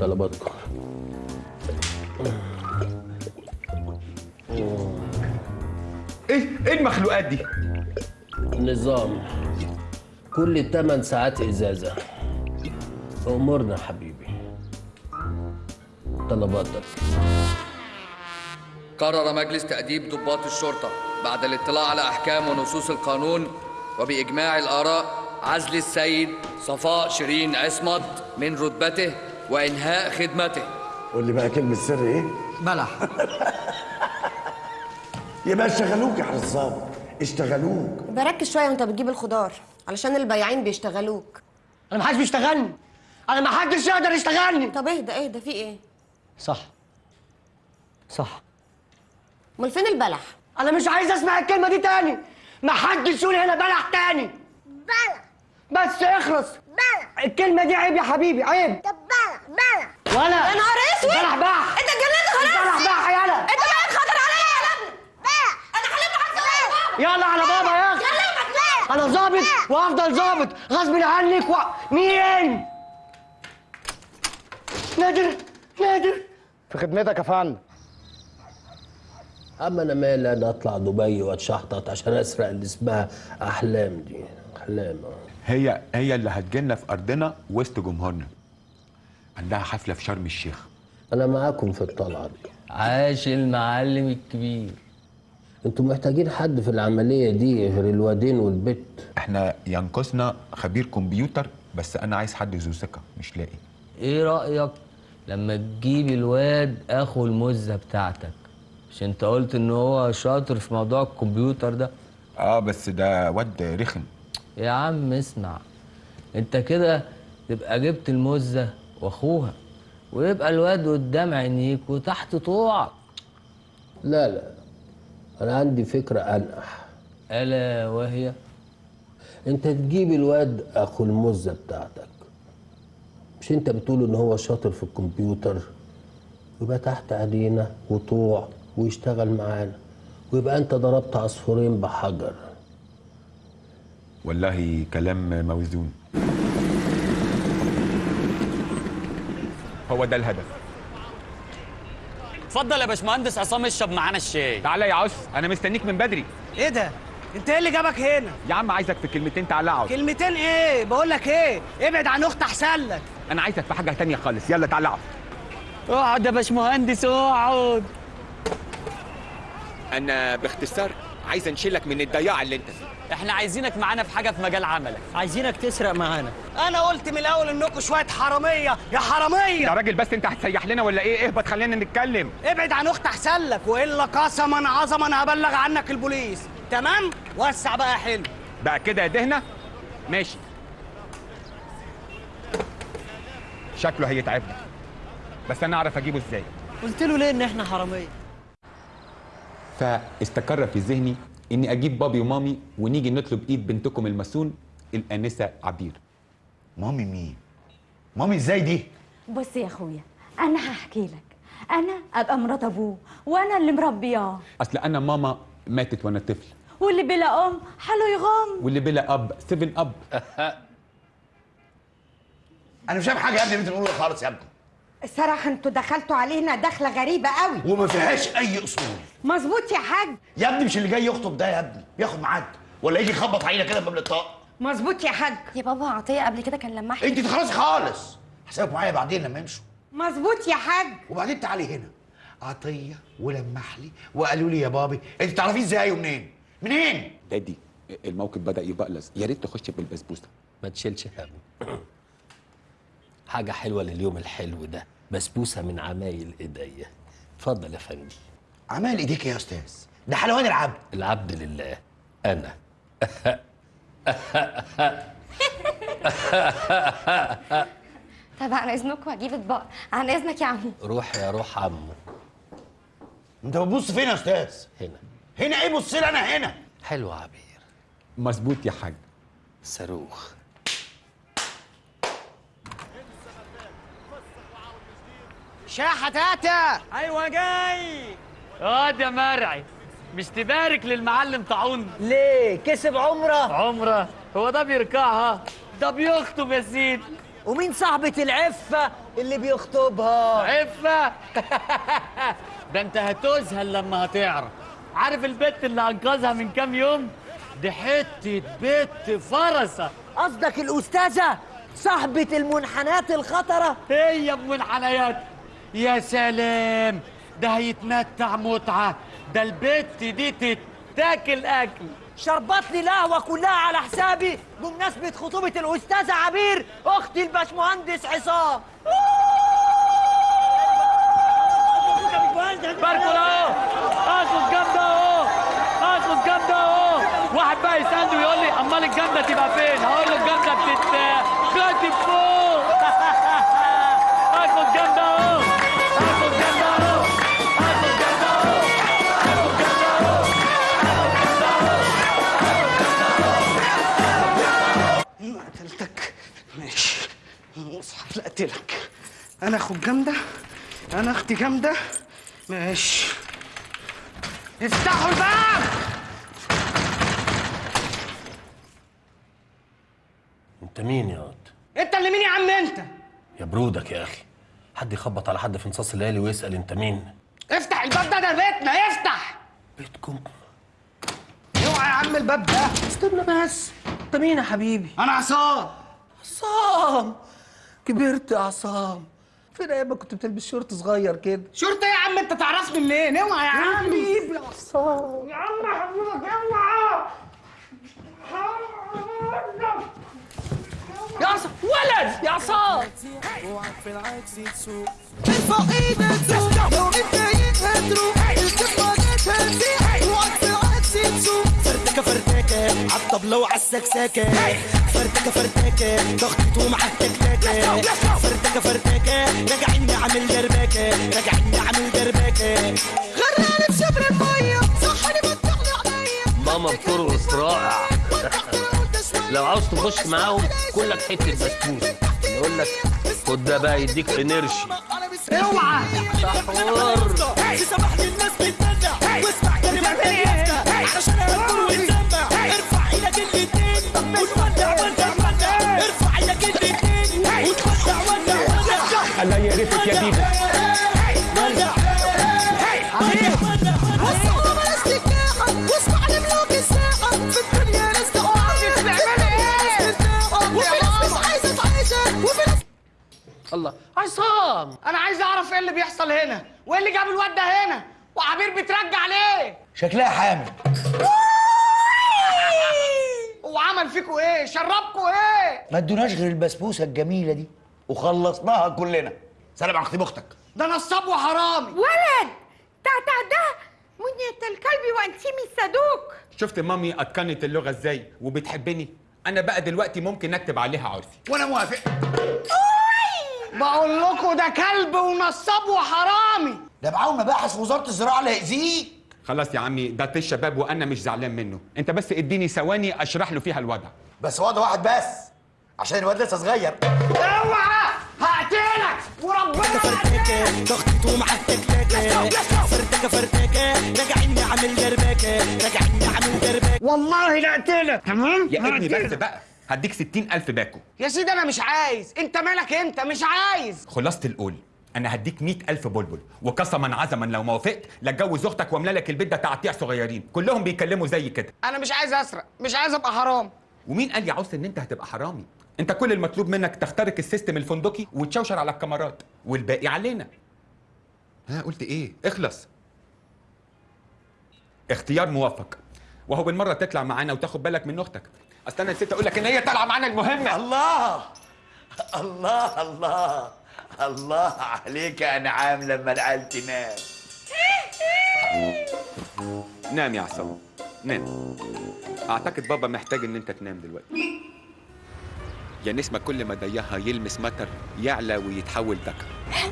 طلباتكم إيه إيه المخلوقات دي؟ نظام. كل 8 ساعات إزازة. أمورنا حبيبي. طلباتك قرر مجلس تأديب ضباط الشرطة بعد الاطلاع على أحكام ونصوص القانون وبإجماع الآراء عزل السيد صفاء شيرين عصمت من رتبته وإنهاء خدمته. قول لي بقى كلمة سر إيه؟ بلح يبقى اشتغلوك يا حرصاب اشتغلوك. بركز شوية وانت بتجيب الخضار علشان البياعين بيشتغلوك. أنا محدش بيشتغلني. أنا ما حدش يقدر يشتغلني. طب اهدى اهدى في إيه؟ صح. صح. أمال فين البلح؟ أنا مش عايز أسمع الكلمة دي تاني. ما حدش يقول هنا بلح تاني. بلح. بس اخلص. بلح. الكلمة دي عيب يا حبيبي عيب. طب بلح ولا. يا نهار اسود. بلح بح انت اتجننت خلاص. بلح بح يلا انت بقى خطر عليا. يا ابني بلح أنا هلم حاجة يلا على بابا يا أخي بلح أنا ظابط وافضل ظابط. غصب عنك و... مين؟ نادر. نادر. في خدمتك يا فندم. أما أنا مالي أنا أطلع دبي وأتشحطط عشان أسرق اللي اسمها أحلام دي. أحلام. هي هي اللي هتجيلنا في أرضنا وسط جمهورنا. عندها حفلة في شرم الشيخ. أنا معاكم في الطلعة دي. عاش المعلم الكبير. أنتوا محتاجين حد في العملية دي غير الوادين والبت إحنا ينقصنا خبير كمبيوتر بس أنا عايز حد ذو ثقة مش لاقي. إيه رأيك لما تجيب الواد أخو المزة بتاعتك؟ مش أنت قلت إن هو شاطر في موضوع الكمبيوتر ده؟ آه بس ده واد رخم. يا عم اسمع أنت كده تبقى جبت المزة واخوها ويبقى الواد قدام عينيك وتحت طوعك. لا لا أنا عندي فكرة أنقح. ألا وهي؟ أنت تجيب الواد أخو المزه بتاعتك. مش أنت بتقول إن هو شاطر في الكمبيوتر؟ يبقى تحت ايدينا وطوع ويشتغل معانا. ويبقى أنت ضربت عصفورين بحجر. والله كلام موزون. هو ده الهدف. اتفضل يا باشمهندس عصام اشرب معانا الشاي. تعالى يا عس أنا مستنيك من بدري. إيه ده؟ أنت إيه اللي جابك هنا؟ يا عم عايزك في كلمتين تعالى اقعد كلمتين إيه؟ بقول لك إيه؟ ابعد عن اخت أحسن لك. أنا عايزك في حاجة تانية خالص. يلا تعالى اقعد اقعد يا باشمهندس اقعد. أنا باختصار عايز أنشلك من الضياع اللي أنت فيه. إحنا عايزينك معانا في حاجة في مجال عملك. عايزينك تسرق معانا. أنا قلت من الأول إنكم شوية حرامية. يا حرامية! يا راجل بس أنت هتسيح لنا ولا إيه؟ اهبط خلينا نتكلم. ابعد عن اخت احسن لك وإلا قسما عظما هبلغ عنك البوليس. تمام؟ وسع بقى يا حلو بقى كده يا دهنة؟ ماشي. شكله هيتعبنا. بس أنا أعرف أجيبه إزاي. قلت له ليه إن إحنا حرامية؟ فاستقر في ذهني إني أجيب بابي ومامي ونيجي نطلب إيد بنتكم المسون الأنسة عبير. مامي مين؟ مامي إزاي دي؟ بص يا أخويا أنا هحكي لك. أنا أبقى مرات أبوه وأنا اللي مربياه. أصل أنا ماما ماتت وأنا طفل. واللي بلا أم حاله يغم واللي بلا أب سيفن أب. أنا مش فاهم حاجة يا ابني اللي أنت بتقوله خالص يا ابني. الصراحة أنتوا دخلتوا علينا دخلة غريبة قوي. وما فيهاش أي أصول. مظبوط يا حاج. يا ابني مش اللي جاي يخطب ده يا ابني. ياخد ميعاد. ولا يجي يخبط علينا كده باب الطاق. مظبوط يا حاج. يا بابا عطية قبل كده كان لمحني. انت تخلصي خالص. حسابك معايا بعدين لما يمشوا. مظبوط يا حاج. وبعدين تعالي هنا. عطية ولمح لي وقالوا لي يا بابي انت تعرفيه إزاي ومنين منين؟ دادي الموقف بدأ يبقلص يا ريت تخش بالبسبوسة. ما تشيلش هم حاجة حلوة لليوم الحلو ده. بسبوسة من عمايل إيديا. اتفضل يا فندم. عمال إيديك يا أستاذ. ده حلوان العبد. العبد لله. أنا. طب عن إذنكم هجيب إطباق. عن إذنك يا عمو. روح يا روح عمو. أنت بتبص فين يا أستاذ؟ هنا. هنا إيه بص لي أنا هنا؟ حلو عبير. مظبوط يا حاج. صاروخ. شاحة تاتا. أيوه جاي. اقعد يا مرعي مش تبارك للمعلم طاعون. ليه؟ كسب عمرة؟ عمرة؟ هو ده بيركعها؟ ده بيخطب يا سيدي ومين صاحبة العفة اللي بيخطبها؟ عفة؟ ده انت هتذهل لما هتعرف. عارف البت اللي أنقذها من كام يوم؟ دي حتة بت فرسة. قصدك الأستاذة؟ صاحبة المنحنات الخطرة؟ هي بمنحنيات يا سلام! ده هيتمتع متعة. ده البت دي تتاكل أكل. شربت لي القهوة كلها على حسابي بمناسبة خطوبة الأستاذة عبير أختي الباشمهندس عصام. باركوا اهو اخد جامدة أهو. اخد جامدة أهو. واحد بقى يسألني ويقول لي أمال الجامدة تبقى فين؟ هقول له الجامدة بتتخطب فوق. اخد جامدة أهو. لا اقتلك أنا اخد جامدة أنا أختي جامدة. ماشي. افتحوا الباب! أنت مين يا واد؟ أنت اللي مين يا عم أنت؟ يا برودك يا أخي. حد يخبط على حد في نصاص الليالي ويسأل أنت مين؟ افتح الباب ده ده بيتنا افتح! بيتكم. اوعى يا عم الباب ده. استنى بس. أنت مين يا حبيبي؟ أنا عصام. عصام! كبرت يا عصام. فين أيام كنت بتلبس شورت صغير كده؟ شرطه يا عم؟ أنت تعرفني منين؟ اوعى يا عم. حبيبي يا عصام. يا عم حبيبك اوعى يا عصام ولد! يا عصام! ارفع إيدك لو متضايق هتروح الكلمة هتهديك وقت العكس تسوق. فردكة فردكة عالطبلة وعالسكسكة فردكة فردكة ضغطته مع التكتكة فردكة فردكة راجعين نعمل دربكة راجعين نعمل دربكة غرقانة في شبر المية صحني بتطلع عينيا. ماما بترقص رائع لو عاوز تخش معاهم كلك حتة بسبوسة. يقول لك خد ده بقى يديك انرجي. اوعى. تحور تسمح للناس بتندع واسمع كلمات الله. يا عصام أنا عايز أعرف إيه اللي بيحصل هنا؟ وإيه اللي جاب الواد ده هنا؟ وعبير بترجع ليه؟ شكلها حامل. وعمل فيكوا إيه؟ شربكوا إيه؟ ما ادوناش غير البسبوسة الجميلة دي. وخلصناها كلنا. سلام على خطيب أختك ده نصاب وحرامي ولد! تعتع ده! منية الكلب وانتيمي الصدوق. شفت مامي اتقنت اللغة إزاي وبتحبني؟ أنا بقى دلوقتي ممكن اكتب عليها عرفي. وأنا موافق. بقول لكم ده كلب ونصاب وحرامي ده معاهم مباحث وزارة الزراعة اللي هيأذيك. خلاص يا عمي ده طيش شباب وأنا مش زعلان منه. أنت بس إديني ثواني أشرح له فيها الوضع. بس وضع واحد بس عشان الواد لسه صغير. أوعى! هقتلك! وربنا فردكة ضغطته مع التكتكة فردكة فردكة راجعين نعمل دربكة راجعين نعمل دربكة والله لا أقتلك! تمام؟ يا ابني بس. بقى هديك ستين ألف باكو. يا سيدي أنا مش عايز. أنت مالك أنت؟ مش عايز. خلاصة القول. أنا هديك مئة ألف بلبل. وقسما عزما لو ما وافقت لاتجوز أختك واملا لك البيت ده تعطيع صغيرين. كلهم بيتكلموا زي كده. أنا مش عايز أسرق مش عايز أبقى حرام. ومين قال يا عوس إن أنت هتبقى حرامي؟ أنت كل المطلوب منك تخترق ال system الفندقي وتشوشر على الكاميرات والباقي علينا. ها قلت إيه؟ اخلص. اختيار موفق. وهو بالمرة تطلع معانا وتاخد بالك من أختك. أصل أنا نسيت أقول لك إن هي طالعة معانا المهمة الله! الله! الله! الله عليك يا انعام لما العيال تنام نام يا عصام. نام. أعتقد بابا محتاج إن أنت تنام دلوقتي. يا نسمة كل ما ضيها يلمس مطر يعلى ويتحول ذكر.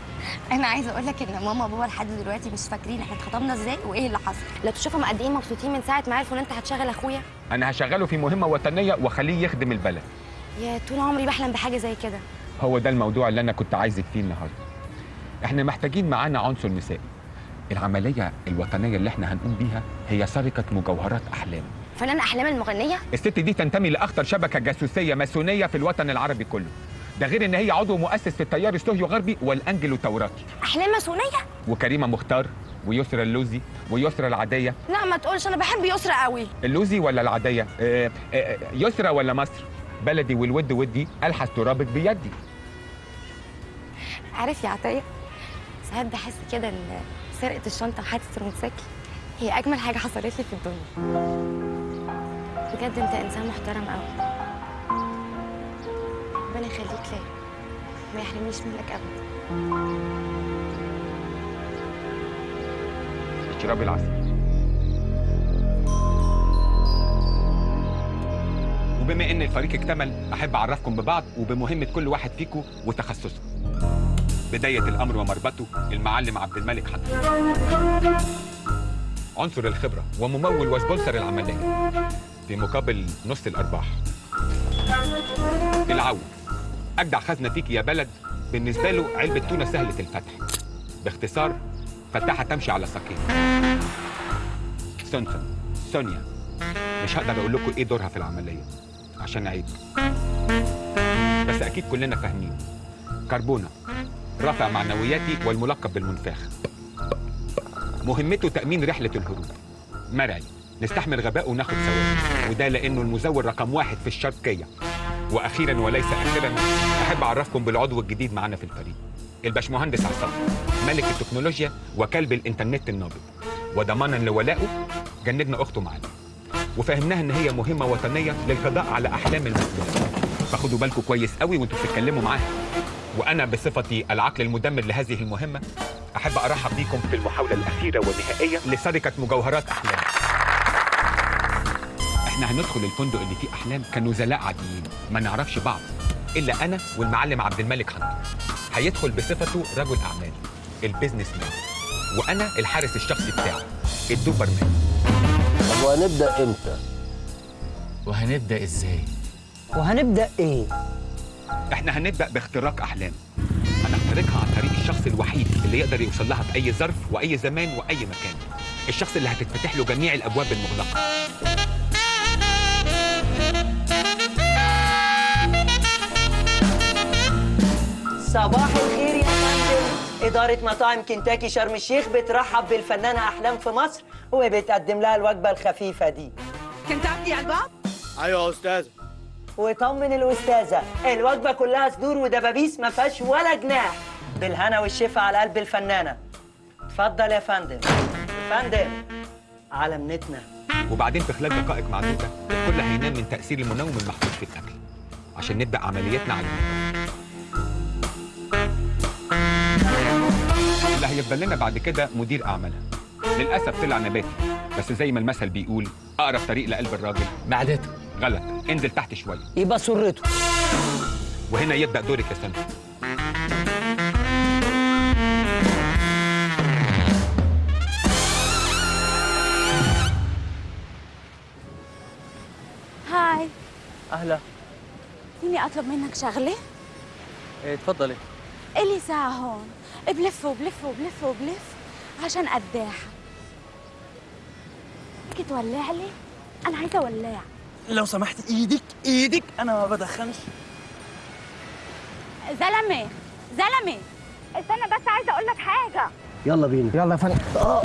أنا عايزة أقول لك إن ماما وبابا لحد دلوقتي مش فاكرين إحنا اتخطبنا إزاي وإيه اللي حصل. لو تشوفهم قد إيه مبسوطين من ساعة ما عرفوا إن أنت هتشغل أخويا. أنا هشغله في مهمة وطنية واخليه يخدم البلد. يا طول عمري بحلم بحاجة زي كده. هو ده الموضوع اللي أنا كنت عايزك فيه النهارده. إحنا محتاجين معانا عنصر نسائي. العملية الوطنية اللي إحنا هنقوم بيها هي سرقة مجوهرات أحلام. فنان أحلام المغنية؟ الست دي تنتمي لأخطر شبكة جاسوسية ماسونية في الوطن العربي كله. ده غير إن هي عضو مؤسس في التيار السوري غربي والانجلو توراتي أحلام ماسونية؟ وكريمة مختار ويسرى اللوزي ويسرى العادية. لا ما تقولش أنا بحب يسرى قوي اللوزي ولا العادية؟ آه، آه، يسرى ولا مصر؟ بلدي والود ودي ألحس ترابط بيدي. عارف يا عطية ساعات بحس كده إن سرقة الشنطة وحادثة الموتوسيكل هي أجمل حاجة حصلت لي في الدنيا. بجد أنت إنسان محترم قوي ربنا يخليك ليا ما يحرمنيش منك ابدا. اشربي العسل وبما إن الفريق اكتمل أحب أعرفكم ببعض وبمهمة كل واحد فيكم وتخصصه. بداية الأمر ومربطه المعلم عبد الملك حضر عنصر الخبرة وممول و sponsor العملية في مقابل نص الأرباح. العون. أجدع خزنة فيك يا بلد بالنسبة له علبة تونة سهلة الفتح. باختصار فتحه تمشي على ساقين. سونسون. سونيا. مش هقدر أقول لكم إيه دورها في العملية. عشان عيب بس أكيد كلنا فاهمين. كربونة رافع معنوياتي والملقب بالمنفاخ مهمته تأمين رحلة الهروب. مرعي نستحمل غباءه وناخد ثواب وده لأنه المزور رقم واحد في الشرقيه وأخيرا وليس اخرا أحب أعرفكم بالعضو الجديد معانا في الفريق. الباشمهندس عصام ملك التكنولوجيا وكلب الإنترنت النابض. وضمانا لولائه جندنا أخته معانا وفهمناها إن هي مهمة وطنية للقضاء على أحلام المسؤولين فخدوا بالكم كويس قوي وانتوا بتتكلموا معاها. وأنا بصفتي العقل المدمر لهذه المهمة أحب أرحب بيكم في المحاولة الأخيرة والنهائية لسرقة مجوهرات أحلام. إحنا هندخل الفندق اللي فيه أحلام كنزلاء عاديين ما نعرفش بعض إلا أنا والمعلم عبد الملك حنطر هيدخل بصفته رجل أعمال البيزنس مان وأنا الحارس الشخصي بتاعه الدوبرمان. طب وهنبدأ إمتى؟ وهنبدأ إزاي؟ وهنبدأ إيه؟ إحنا هنبدأ باختراق أحلام. هنخترقها عن طريق الشخص الوحيد اللي يقدر يوصل لها في اي ظرف وأي زمان وأي مكان. الشخص اللي هتتفتح له جميع الأبواب المغلقة. صباح الخير إدارة مطاعم كنتاكي شرم الشيخ بترحب بالفنانة أحلام في مصر وبتقدم لها الوجبة الخفيفة دي. كنتاكي على الباب؟ أيوه يا أستاذ وطمن الأستاذة الوجبة كلها صدور ودبابيس ما فيهاش ولا جناح. بالهنا والشفا على قلب الفنانة. اتفضل يا فندم. فندم على منتنا وبعدين في خلال دقائق معدودة الكل هينام من تأثير المنوم المحطوط في الأكل عشان نبدأ عملياتنا على الموقع. اللي هيفضل لنا بعد كده مدير أعمالها. للأسف طلع نباتي بس زي ما المثل بيقول أقرب طريق لقلب الراجل. معدته. غلط. انزل تحت شوية. يبقى سرته. وهنا يبدأ دورك يا سندي هاي. أهلا. فيني أطلب منك شغلة؟ إيه، اتفضلي إلي ساعة هون. بلف وبلف وبلف وبلف عشان قداحه بدك تولع لي؟ أنا عايزة ولاع لو سمحت إيدك إيدك. أنا ما بدخنش. زلمة زلمة استنى بس عايزة أقول لك حاجة. يلا بينا. يلا يا فندم آه.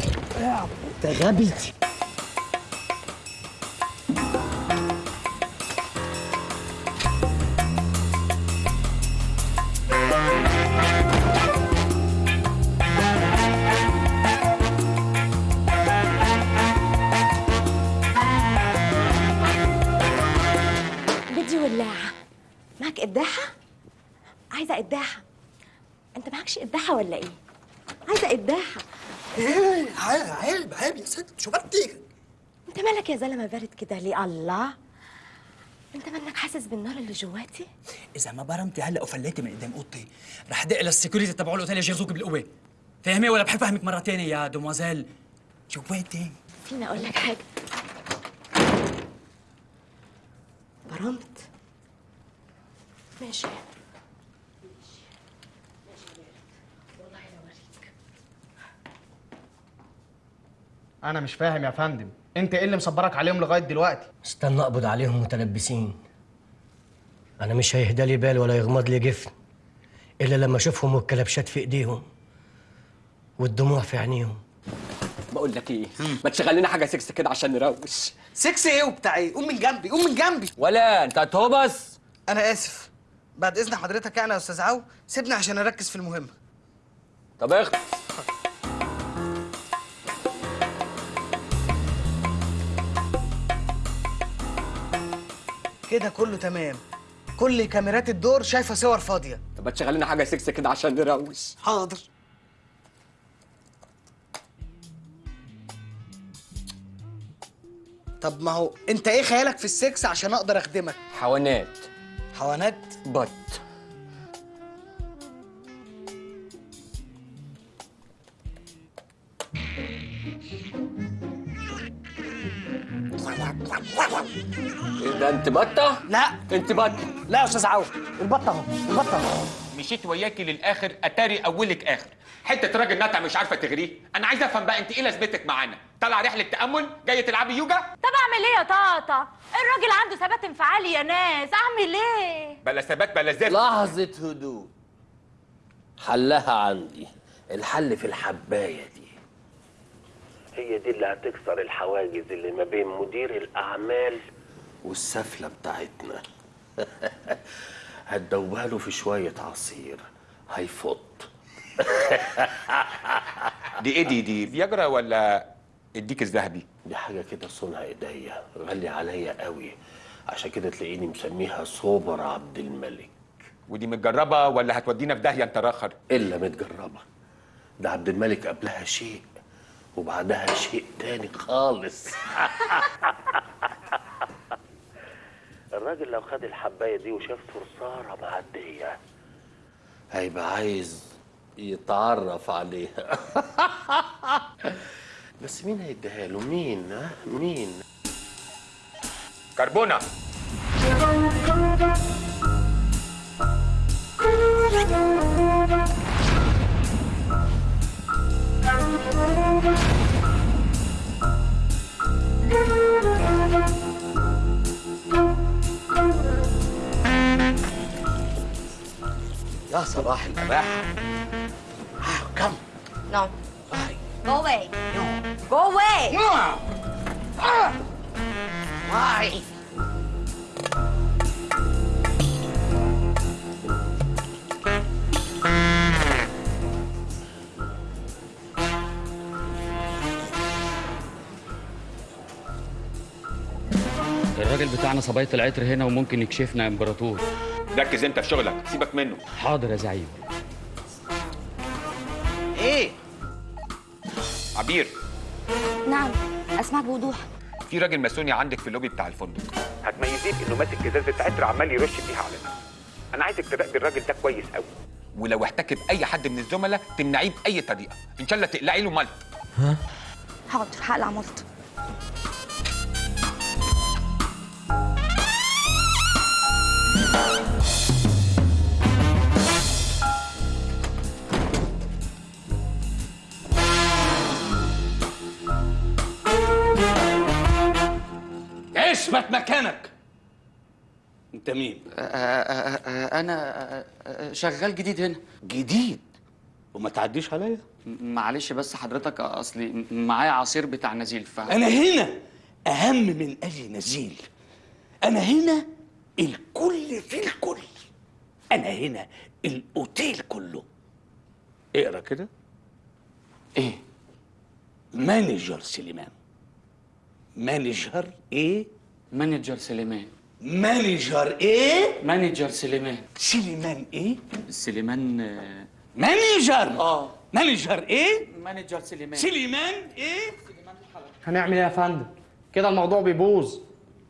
انت غبي قداحه أنت معكش قداحه ولا إيه؟ عايزة قداحه إيه عيب عيب يا ست. شو بدك أنت مالك يا زلمة بارد كده ليه؟ الله. أنت منك حاسس بالنار اللي جواتي؟ إذا ما برمتي هلا وفليتي من قدام أوضتي رح دق لل security تبعوا الأوتيل يجهزوك بالقوة. فاهمة ولا بحب أفهمك مرة تانية يا demoiselle جواتي. فيني أقول لك حاجة؟ برمت. ماشي. أنا مش فاهم يا فندم. انت إيه اللي مصبرك عليهم لغاية دلوقتي؟ استنى اقبض عليهم متلبسين. أنا مش هيهدى لي بال ولا يغمض لي جفن إلا لما اشوفهم والكلبشات في ايديهم والدموع في عينيهم. بقول لك إيه؟ ما تشغل لنا حاجة سكس كده عشان نروش. سكس إيه وبتاع إيه؟ قوم من جنبي قوم من جنبي. ولا انت هتهيس أنا آسف. بعد إذن حضرتك يعني يا أستاذ عو سيبني عشان أركز في المهمة. طب أخد كده كله تمام. كل كاميرات الدور شايفة صور فاضية. طب ما تشغل لنا حاجة سكس كده عشان نروش. حاضر. طب ما هو انت إيه خيالك في السكس عشان أقدر اخدمك؟ حوانات حوانات بط. إيه ده أنت بطة؟ لا. أنت بطة. لا يا أستاذ عوف البطة اهو البطة. اهو مشيت وياكي للآخر أتاري أولك آخر. حتة راجل نتع مش عارفة تغريه. أنا عايز أفهم بقى أنت إيه لازمتك معانا؟ طالعه رحلة تأمل؟ جاية تلعبي يوجا؟ طب أعمل إيه يا طاطا؟ الراجل عنده ثبات انفعالي يا ناس أعمل إيه؟ بلا ثبات بلا زفت لحظة هدوء. حلها عندي. الحل في الحباية دي. هي دي اللي هتكسر الحواجز اللي ما بين مدير الأعمال والسفلة بتاعتنا. هتدوبها له في شوية عصير. هيفط. دي إيه دي؟ دي فياجرا ولا الديك الذهبي؟ دي حاجة كده صنع إيديا. غالية عليا قوي. عشان كده تلاقيني مسميها سوبر عبد الملك. ودي متجربة ولا هتودينا في داهية انت راخر إلا متجربة. ده عبد الملك قبلها شيء. وبعدها شيء تاني خالص. الراجل لو خد الحباية دي وشاف صرصارة معدية هيبقى عايز يتعرف عليها. بس مين هيديها له؟ مين؟ ها؟ مين؟ كربونة. يا صباح الاباحه كم No. Go away. Go away. Why? الراجل بتاعنا صباية العطر هنا وممكن يكشفنا يا امبراطور. ركز انت في شغلك سيبك منه. حاضر يا زعيم. إيه؟ عبير. نعم اسمعك بوضوح. في راجل ماسوني عندك في اللوبي بتاع الفندق. هتميزيه بانه ماسك إزازة عطر عمال يرش بيها علينا أنا عايزك تراقبي الراجل ده كويس قوي ولو احتك باي حد من الزملاء تمنعيه بأي طريقة. إن شاء الله تقلعي له ملط. حاضر هقلع ملط اثبت مكانك. انت مين؟ أنا شغال جديد هنا. جديد؟ وما تعديش عليا؟ معلش بس حضرتك أصلي معايا عصير بتاع نزيل ف أنا هنا أهم من اي نزيل. أنا هنا الكل في الكل. أنا هنا الأوتيل كله. اقرأ كده. إيه؟ manager سليمان. manager إيه؟ manager سليمان. manager إيه؟ manager سليمان. سليمان إيه؟ سليمان آه، manager. آه. manager إيه؟ manager سليمان. سليمان إيه؟ هنعمل إيه يا فندم؟ كده الموضوع بيبوظ.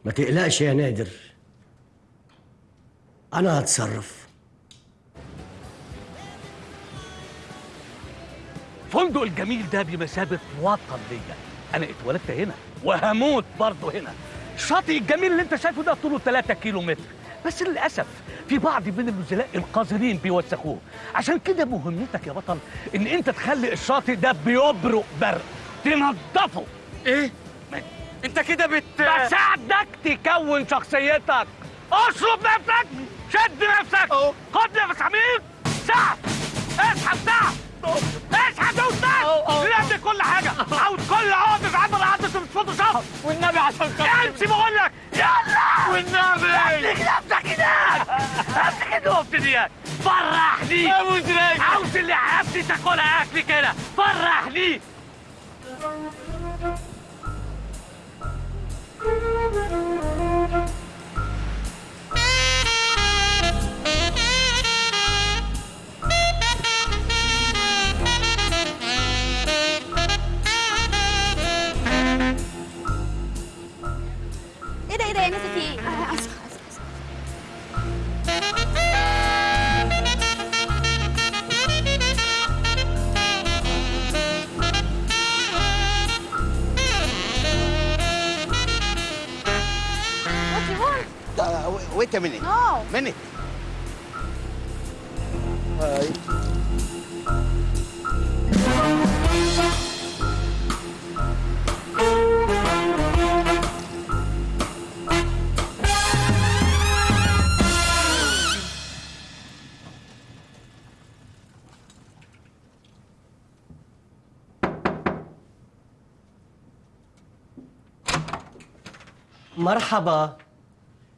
ما تقلقش يا نادر. أنا هتصرف فندق الجميل ده بمثابة وطن ليا. أنا اتولدت هنا وهموت برضه هنا. الشاطئ الجميل اللي أنت شايفه ده طوله 3 كيلو متر بس للأسف في بعض من النزلاء القذرين بيوسخوه عشان كده مهمتك يا بطل إن أنت تخلي الشاطئ ده بيبرق برق. تنضفه إيه؟ أنت كده بت بساعدك تكون شخصيتك. أشرب نفسك. شد نفسك! خد نفس عميق ساعد اسحب ساعد اسحب دوسك لازم كل حاجة! عاوز كل عقد في عمل عدد في فوتوشوب والنبي عشان كده. امشي بقول لك! يلا! والنبي! امسك نفسك هناك! امسك النقطه دي فرحني! عاوز اللي حياتي تاكلها أكل كده! فرحني! 이래 이래 NCT. 아, 알았어, What you want? Uh, wait, a minute. No. Minute. Uh, مرحبا.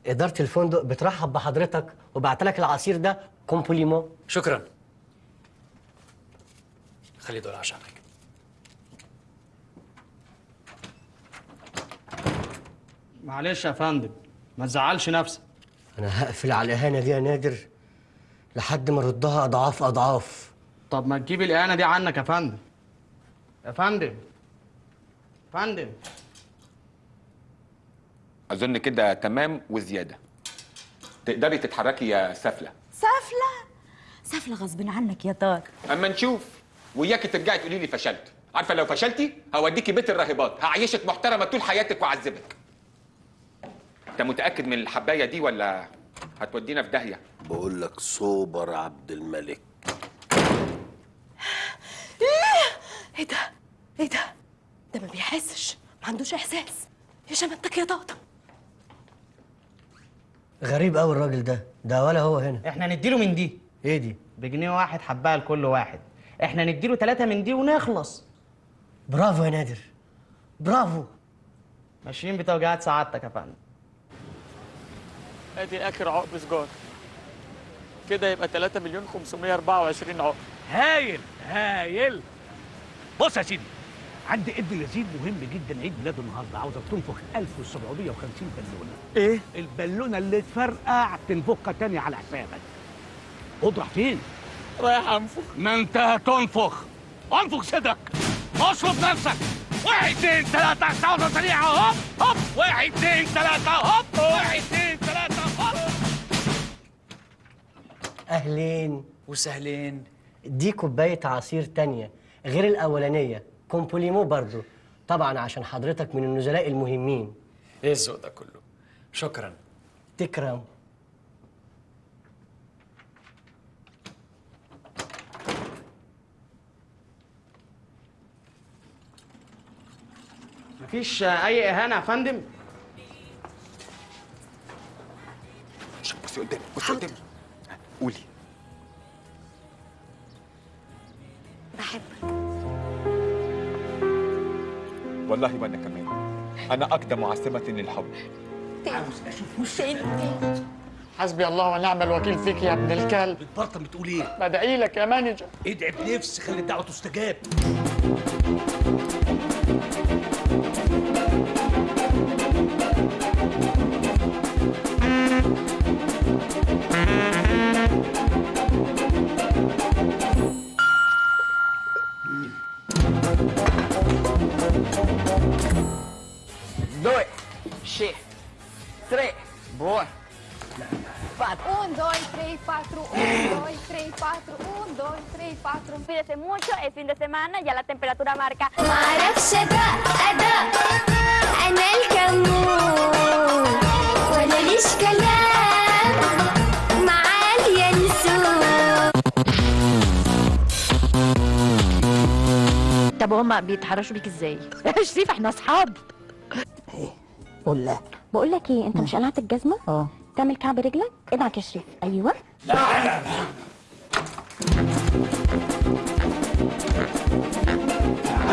إدارة الفندق بترحب بحضرتك وبعت لك العصير ده كومبليمون شكرا. خلي دول عشانك. معلش يا فندم ما تزعلش نفسك. أنا هقفل على الإهانة دي يا نادر لحد ما أردها أضعاف أضعاف. طب ما تجيب الإهانة دي عنك يا فندم. يا فندم فندم. أظن كده تمام وزيادة. تقدري تتحركي يا سفلة. سفلة؟ سفلة غصب عنك يا طارق. أما نشوف. وياكي ترجعي تقولي لي فشلت. عارفة لو فشلتي هوديكي بيت الراهبات. هعيشك محترمة طول حياتك وأعذبك. أنت متأكد من الحباية دي ولا هتودينا في داهية؟ بقول لك سوبر عبد الملك. إيه؟ إيه ده؟ إيه ده؟ ده ما بيحسش. ما عندوش إحساس. يا شمتك يا طاطا غريب قوي الراجل ده. ده ولا هو هنا. إحنا نديله من دي. إيه دي؟ بجنيه واحد حبايه لكل واحد. إحنا نديله ثلاثة من دي ونخلص. برافو يا نادر. برافو. ماشيين بتوجيهات سعادتك يا فندم. ادي اخر عقب سجار. كده يبقى 3 مليون 524 عقب هايل هايل. بص يا سيدي. عندي ابن لذيذ مهم جدا عيد ميلاده النهارده عاوزك تنفخ 1750 بالونة. إيه؟ البالونة اللي تفرقع تنفخها تاني على حسابك. اضرح فين؟ رايح أنفخ. ما انت هتنفخ. انفخ صدرك. اشرب نفسك. واحد اتنين تلاتة. ثوره سريعه هوب هوب. واحد اتنين تلاتة. هوب. واحد اتنين تلاتة. هوب. أهلين وسهلين. دي كوباية عصير تانية غير الأولانية. كومبوليمو برضو. طبعا عشان حضرتك من النزلاء المهمين. إيه الذوق ده كله؟ شكرا. تكرم. مفيش أي إهانة يا فندم؟ بصي قدامي بصي قدامي. قولي. بحبك. والله وأنا كمان. أنا أقدم عاصمة للحب. عاوز أشوف وشك حسبي الله ونعم الوكيل فيك يا ابن الكلب. بتبرطم بتقول إيه؟ بدعي لك يا مانجر. ادعي بنفس خلي الدعوه تستجاب semana, ya la temperatura marca. معرفش ادق ادق أنا الكمون ولا ليش كلام طب هما بيتحرشوا بيك إزاي؟ شريف إحنا أصحاب. قول لا بقول لك إيه أنت مش قلعت الجزمة؟ آه. تعمل كعب رجلك ادعك يا شريف. أيوه.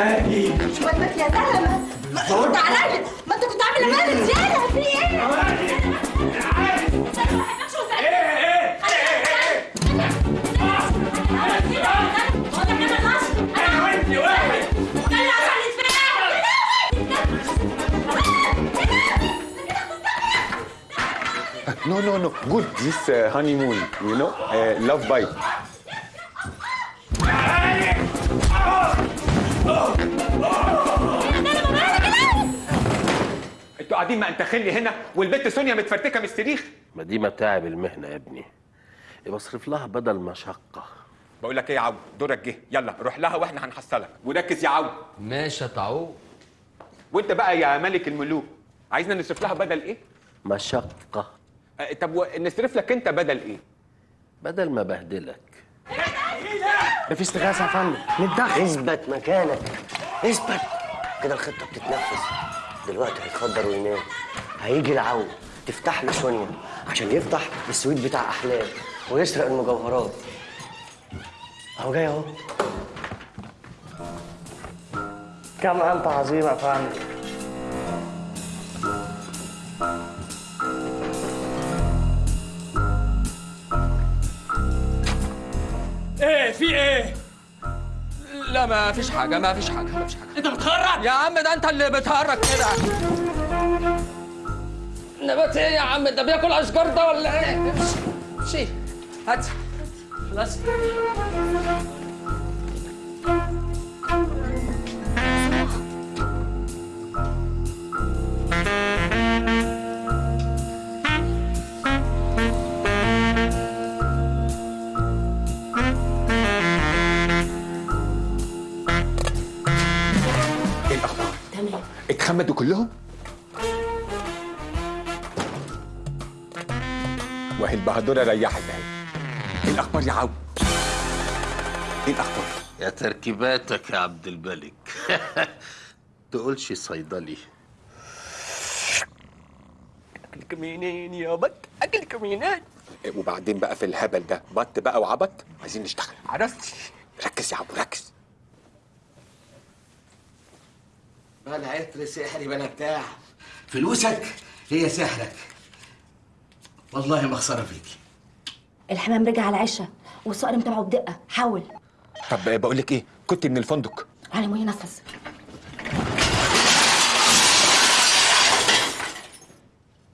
شويتك يا زلمه رد عليا ما انت كنت عامل أمانة زيادة في إيه No, no, no. Good. This uh, honeymoon, you know, uh, love bite. أنتوا قاعدين ما انت خلي هنا والبنت سونيا متفرتكة من السريخ ما دي متاعب المهنة يا ابني. بصرف لها بدل مشقه بقول لك إيه يا عو دورك جه. يلا روح لها وإحنا هنحصلك. وركز يا عو ماشي يا طاعون وانت بقى يا ملك الملوك عايزنا نصرف لها بدل إيه؟ مشقه آه، طب نصرف لك انت بدل إيه؟ بدل ما بهدلك. ده في استغاثة يا فندم. نتدخل. اثبت مكانك. اثبت. كده الخطة بتتنفذ. دلوقتي هيتخدر وينام. هيجي العو تفتح له سونيا عشان يفتح السويت بتاع أحلام ويسرق المجوهرات. أهو جاي أهو. كم أنت عظيم يا فندم. في إيه؟ لا ما فيش حاجة ما فيش حاجة ما فيش حاجة. انت بتخرج؟ يا عم ده انت اللي بتهرج كده. نبات إيه يا عم؟ ده بياكل اشجار ده ولا إيه؟ امشي امشي هات. خلاص. إيه اتخمدوا كلهم؟ وهي البهدورة ريحت اهي إيه الأخبار يا عو؟ إيه الأخبار؟ يا تركيباتك يا عبد الملك. تقولش صيدلي. أكلك منين يا بط؟ أكلك منين؟ إيه وبعدين بقى في الهبل ده. بط بقى وعبط. عايزين نشتغل. عرفت ركز يا عبو ركز. بلا عطر سحري بلا بتاع فلوسك هي سحرك. والله ما خساره فيكي الحمام رجع على عشة والصقر متابعه بدقة. حاول. طب بقول لك إيه؟ كنت من الفندق. على مي نفس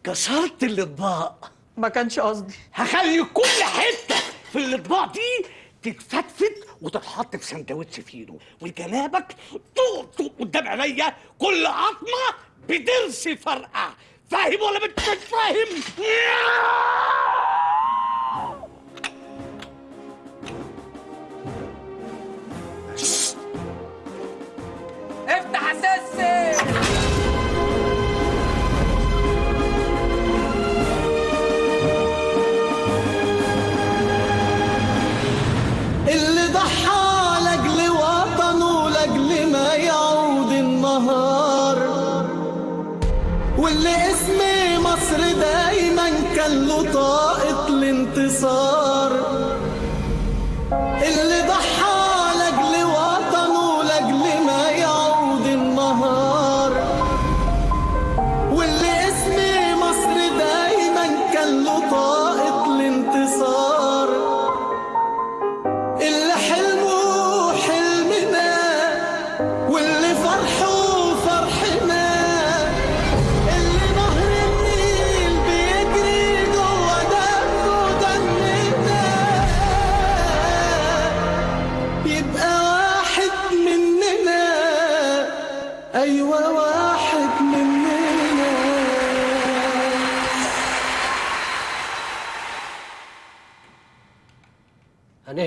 كسرت الإطباق. ما كانش قصدي. هخلي كل حتة في الإطباق دي تتفتفت وتتحط في سندوتش فينو. وجنابك طوق قدام عينيا كل عظمة بدرس فرقع فاهم ولا مش فاهم؟ افتح اساسي واللي اسم مصر دايما كان له طاقة الانتصار. اللي ضحى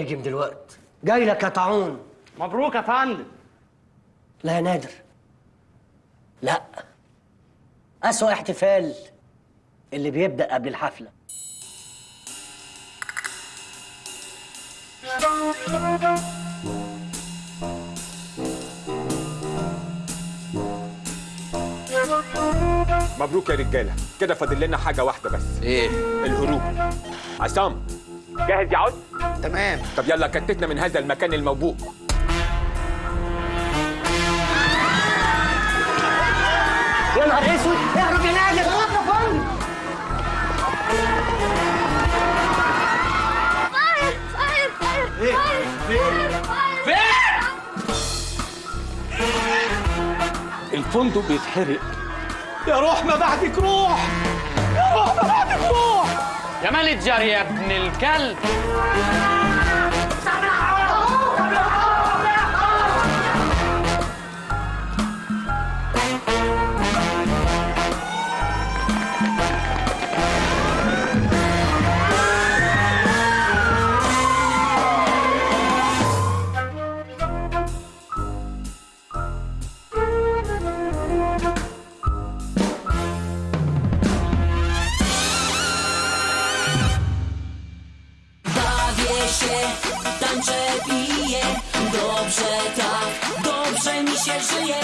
هنهجم دلوقتي جاي لك يا طاعون. مبروك يا فندم. لا يا نادر. لا. أسوأ احتفال اللي بيبدأ قبل الحفلة. مبروك يا رجالة. كده فاضل لنا حاجة واحدة بس. إيه؟ الهروب. عصام. جاهز يا عود؟ تمام. طب يلا كتتنا من هذا المكان الموبوء يا نهار اسود اهرب يا نادر. يا فندم إيه الفندق بيتحرق. يا روح ما بعدك روح. يا روح ما بعدك روح. يا مانجر يا ابن الكلب. Się żyje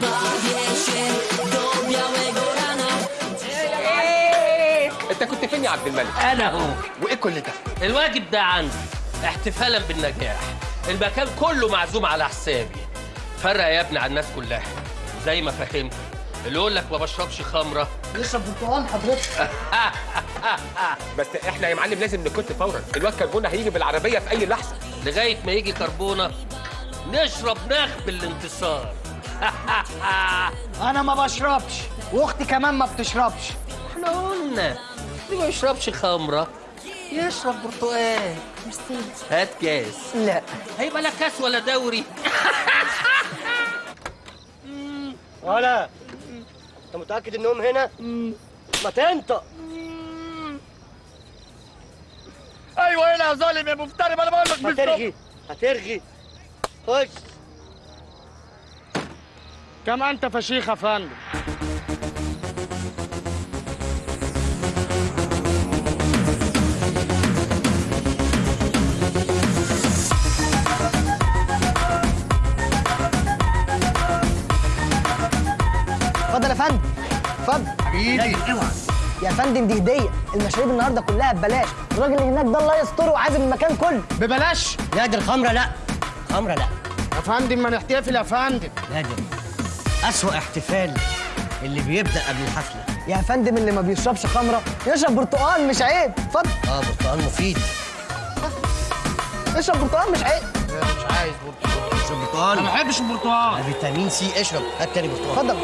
Bawię się do białego rana. انت كنت فين يا عبد الملك. أنا هو. وإيه كل ده؟ الواجب ده عندي. احتفالا بالنجاح. المكان كله معزوم على حسابي. فرق يا ابني على الناس كلها. زي ما فهمت. اللي يقول لك ما بشربش خمرة. يشرب برتقال حضرتك. بس إحنا يا معلم لازم نكت فورا. الواد كربونة هيجي بالعربية في أي لحظة. لغاية ما يجي كربونة نشرب نخب الانتصار أنا ما بشربش وأختي كمان ما بتشربش. إحنا قلنا اللي ما يشربش خمرة. يشرب برتقال. هات كاس. لا. هيبقى لا كاس ولا دوري. ولا. أنت متأكد إنهم هنا؟ ما تنطق. أيوه هنا يا ظالم يا مفتري ما أنا بقول لك هترغي هترغي خش. كم أنت فشيخ يا فندم؟ اتفضل يا فندم. اتفضل. حبيبي. اوعى يا فندم دي هدية. المشاريب النهارده كلها ببلاش. الراجل اللي هناك ده الله يستره وعازم المكان كله. ببلاش؟ لا دي الخمره لا. خمرة لا. يا فندم ما نحتفل يا فندم لا دي أسوأ احتفال اللي بيبدأ قبل الحفلة. يا فندم اللي ما بيشربش خمرة. يشرب برتقال مش عيب. اتفضل. آه برتقال مفيد. اشرب برتقال مش عيب. مش عايز برتقال. اشرب برتقال أنا ما بحبش البرتقال. فيتامين سي اشرب. هات تاني برتقال. اتفضل.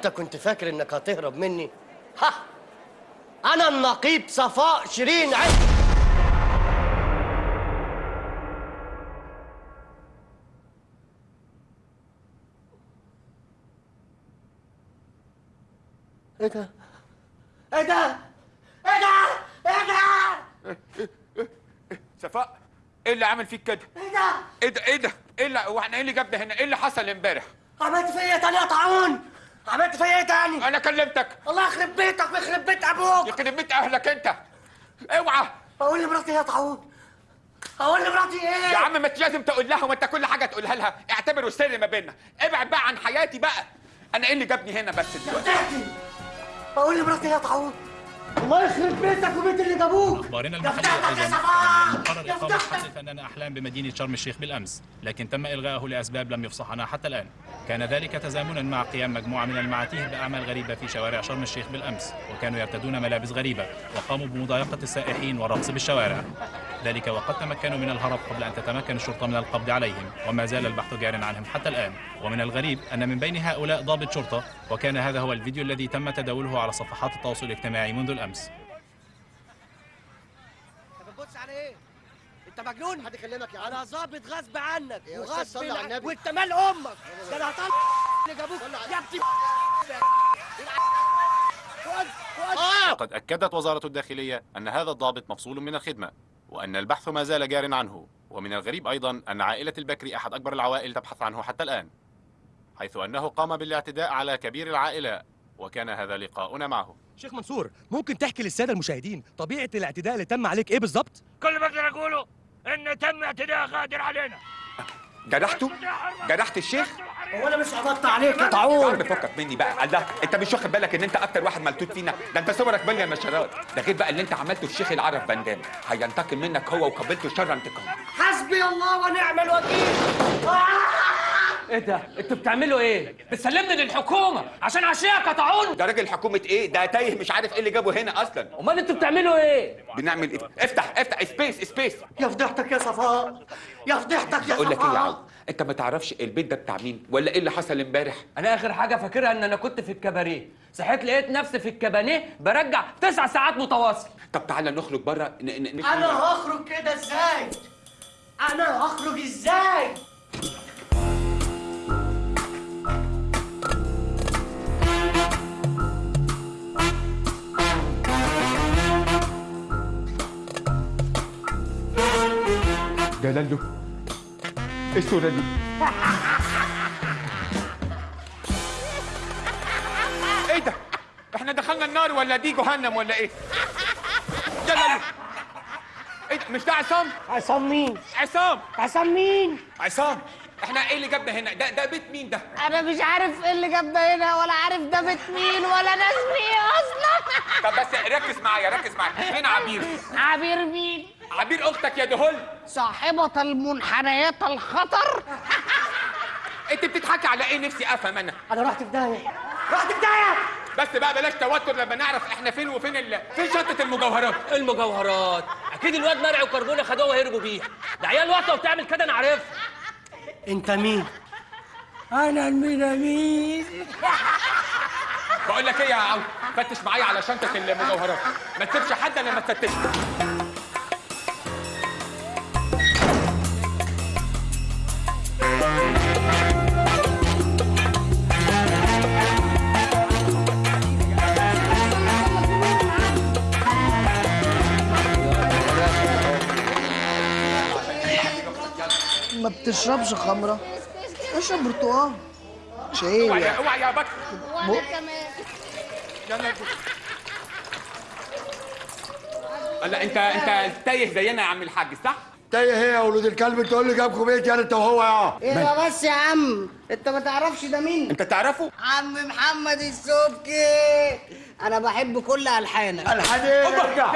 وانت كنت فاكر انك هتهرب مني؟ ها! أنا النقيب صفاء شيرين عز. إيه ده إيه ده إيه ده إيه ده صفاء إيه اللي عامل فيك كده؟ إيه ده؟ إيه ده إيه ده؟ إيه اللي وإحنا إيه اللي جابنا هنا؟ إيه اللي حصل امبارح؟ عملت فيا تاني يا طاعون عملت فيا إيه تاني؟ أنا كلمتك. الله يخرب بيتك ويخرب بيت أبوك. يخرب بيت أهلك أنت. اوعى. بقول لمراتي يا طاعون أقول لمراتي إيه؟ يا عم ما انت لازم تقول لها وأنت كل حاجة تقولها لها. اعتبره سر ما بيننا. ابعد بقى عن حياتي بقى. أنا إيه اللي جابني هنا بس دلوقتي؟ بقول لمراتي يا طاعون الله يخرب بيتك وبيت اللي جابوك. أيضا صباح أن قرر فتحتك حفل فنان أحلام بمدينة شرم الشيخ بالأمس لكن تم إلغائه لأسباب لم يفصحنا حتى الآن. كان ذلك تزامنا مع قيام مجموعة من المعاتيه بأعمال غريبة في شوارع شرم الشيخ بالأمس وكانوا يرتدون ملابس غريبة وقاموا بمضايقة السائحين والرقص بالشوارع. ذلك وقد تمكنوا من الهرب قبل أن تتمكن الشرطة من القبض عليهم وما زال البحث جار عنهم حتى الآن. ومن الغريب أن من بين هؤلاء ضابط شرطة وكان هذا هو الفيديو الذي تم تداوله على صفحات التواصل الاجتماعي منذ الأمس بتبص على إيه؟ أنت مجنون؟ حد يكلمك يا عم؟ أنا ظابط غصب عنك وغصب عنك النبي. وأنت مال أمك. ده أنا هطلع اللي جابوك. يا ابني فؤاد لقد أكدت وزارة الداخلية أن هذا الضابط مفصول من الخدمة وأن البحث ما زال جار عنه ومن الغريب أيضا أن عائلة البكري أحد أكبر العوائل تبحث عنه حتى الآن حيث أنه قام بالاعتداء على كبير العائلة وكان هذا لقاؤنا معه. شيخ منصور ممكن تحكي للسادة المشاهدين طبيعة الاعتداء اللي تم عليك إيه بالظبط؟ كل ما أقدر أقوله إن تم اعتداء غادر علينا. جرحته جرحت الشيخ؟ هو أنا مش عبطت عليك. يا طاعون عم فكك مني بقى. الله أنت مش واخد بالك إن أنت أكتر واحد ملتوت فينا؟ ده أنت صورك مليان نشرات ده غير بقى اللي أنت عملته الشيخ العرب بندام. هينتقم منك هو وقبلته شر انتقام. حسبي الله ونعم الوكيل. إيه ده؟ أنتوا بتعملوا إيه؟ بتسلمني للحكومة عشان عشيك يا طاعون ده راجل حكومة إيه؟ ده تايه مش عارف إيه اللي جابه هنا أصلا. امال أنتوا بتعملوا إيه؟ بنعمل إيه؟ افتح افتح سبيس سبيس يا فضيحتك يا صفاء. يا فضيحتك يا أقول لك إيه يا صفاء. عم أنت ما تعرفش البيت ده بتاع مين ولا إيه اللي حصل إمبارح؟ أنا آخر حاجة فاكرها إن أنا كنت في الكباريه. صحيت لقيت نفسي في الكبانيه برجع تسع ساعات متواصل. طب تعالى نخرج بره ن... ن... ن... أنا هخرج كده إزاي؟ أنا هخرج إزاي؟ لالو إيه الصورة دي؟ إيه ده؟ إحنا دخلنا النار ولا دي جهنم ولا إيه؟ ده لالو إيه ده؟ مش ده عصام؟ عصام مين؟ عصام عصام مين؟ عصام إحنا إيه اللي جابنا هنا؟ ده ده بيت مين ده؟ أنا مش عارف إيه اللي جابنا هنا ولا عارف ده بيت مين ولا ناس مين أصلا. طب بس ركز معايا ركز معايا. فين عبير؟ عبير مين؟ عبير أختك يا دهول. صاحبة المنحنيات الخطر. انت بتضحكي على إيه؟ نفسي افهم أنا. أنا رحت في داهية. رحت في داهية! بس بقى بلاش توتر لما نعرف إحنا فين وفين ال... فين شنطة المجوهرات؟ المجوهرات. أكيد الواد مرعي وكربونة خدوها وهربوا بيها. ده عيال واطيه وبتعمل كده أنا عارفها. انت مين؟ أنا المينامين بقول لك إيه يا عم؟ فتش معايا على شنطة المجوهرات. ما تسيبش حد الا لما تفتش. ما بتشربش خمرة. اشرب برتقال. شاي اوعى يا يعني. اوعى يا بكر. بق. يلا لا انت انت تايه زينا يا عم الحاج صح؟ تايه هي يا ولود الكلب تقول لي جابكم بيت يعني انت وهو يا إيه ده بس يا عم انت ما تعرفش ده مين؟ انت تعرفه؟ عم محمد السبكي. أنا بحب كل الحانك. الحان إيه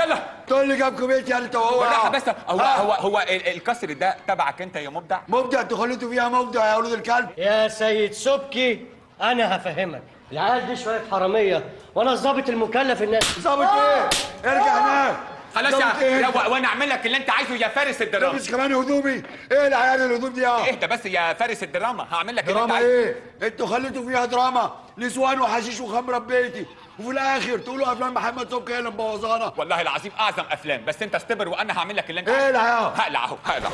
يلا. تقول لي جابكم بيت يعني انت وهو. بالراحة بس. هو هو هو ال- الكسر ده تبعك انت يا مبدع؟ مبدع أنتوا خليتوا فيها مبدع يا ولود الكلب. يا سيد سبكي أنا هفهمك. العيال دي شوية حرامية. وأنا الظابط المكلف الناس ظابط إيه؟ ارجع هناك. خلاص يا إيه؟ وأنا أعمل لك اللي أنت عايزه يا فارس الدراما. لابس كمان هدومي. إيه العيال الهدوم دي يا؟ اهدى بس يا فارس الدراما. هعمل لك اللي أنت دراما عايزه. إيه؟ أنتوا خليتوا فيها دراما. نسوان وحشيش وخمرة ببيتي وفي الآخر تقولوا أفلام محمد صبحي هي اللي مبوظانا. والله العظيم أعظم أفلام بس أنت استبر وأنا هعمل لك اللي أنت عايزه. العيال هقلع اهو هقلع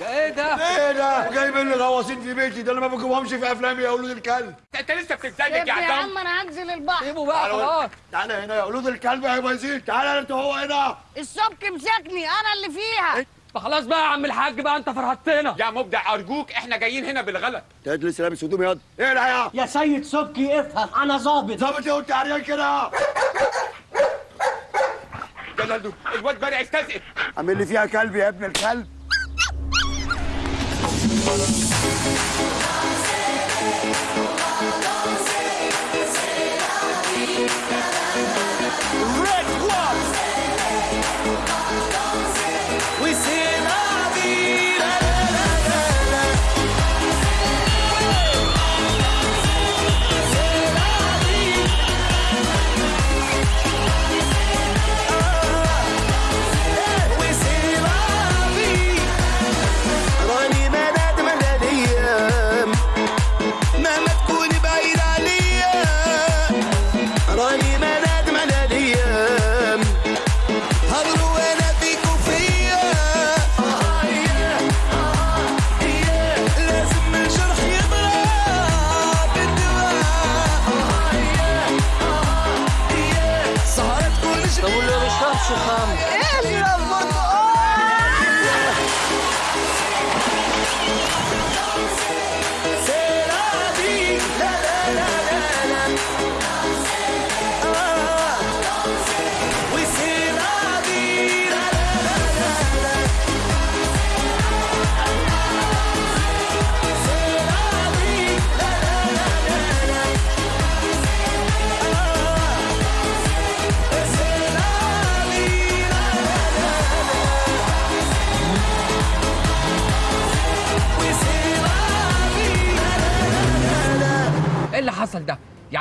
ده إيه ده؟ إيه ده؟ وجايبين لي غواصين في بيتي ده أنا ما بجيبهمش في افلامي يا ولود الكلب. انت لسه بتتزلج يا يا عصام عم أنا هنزل البحر. سيبوا بقى خلاص. تعالى هنا يا ولود الكلب يا بايزين تعالى أنت هو هنا. السبك مسكني أنا اللي فيها. خلاص بقى يا عم الحاج بقى انت فرهدتنا. يا مبدع أرجوك إحنا جايين هنا بالغلط. تجلس لابس هدوم ياض إيه يا يا سيد سبكي افهم أنا ظابط. ظابط إيه؟ وأنت عريان كده. جلالدو الواد بارع استزقف عامل لي فيها كلب يا ابن الكلب.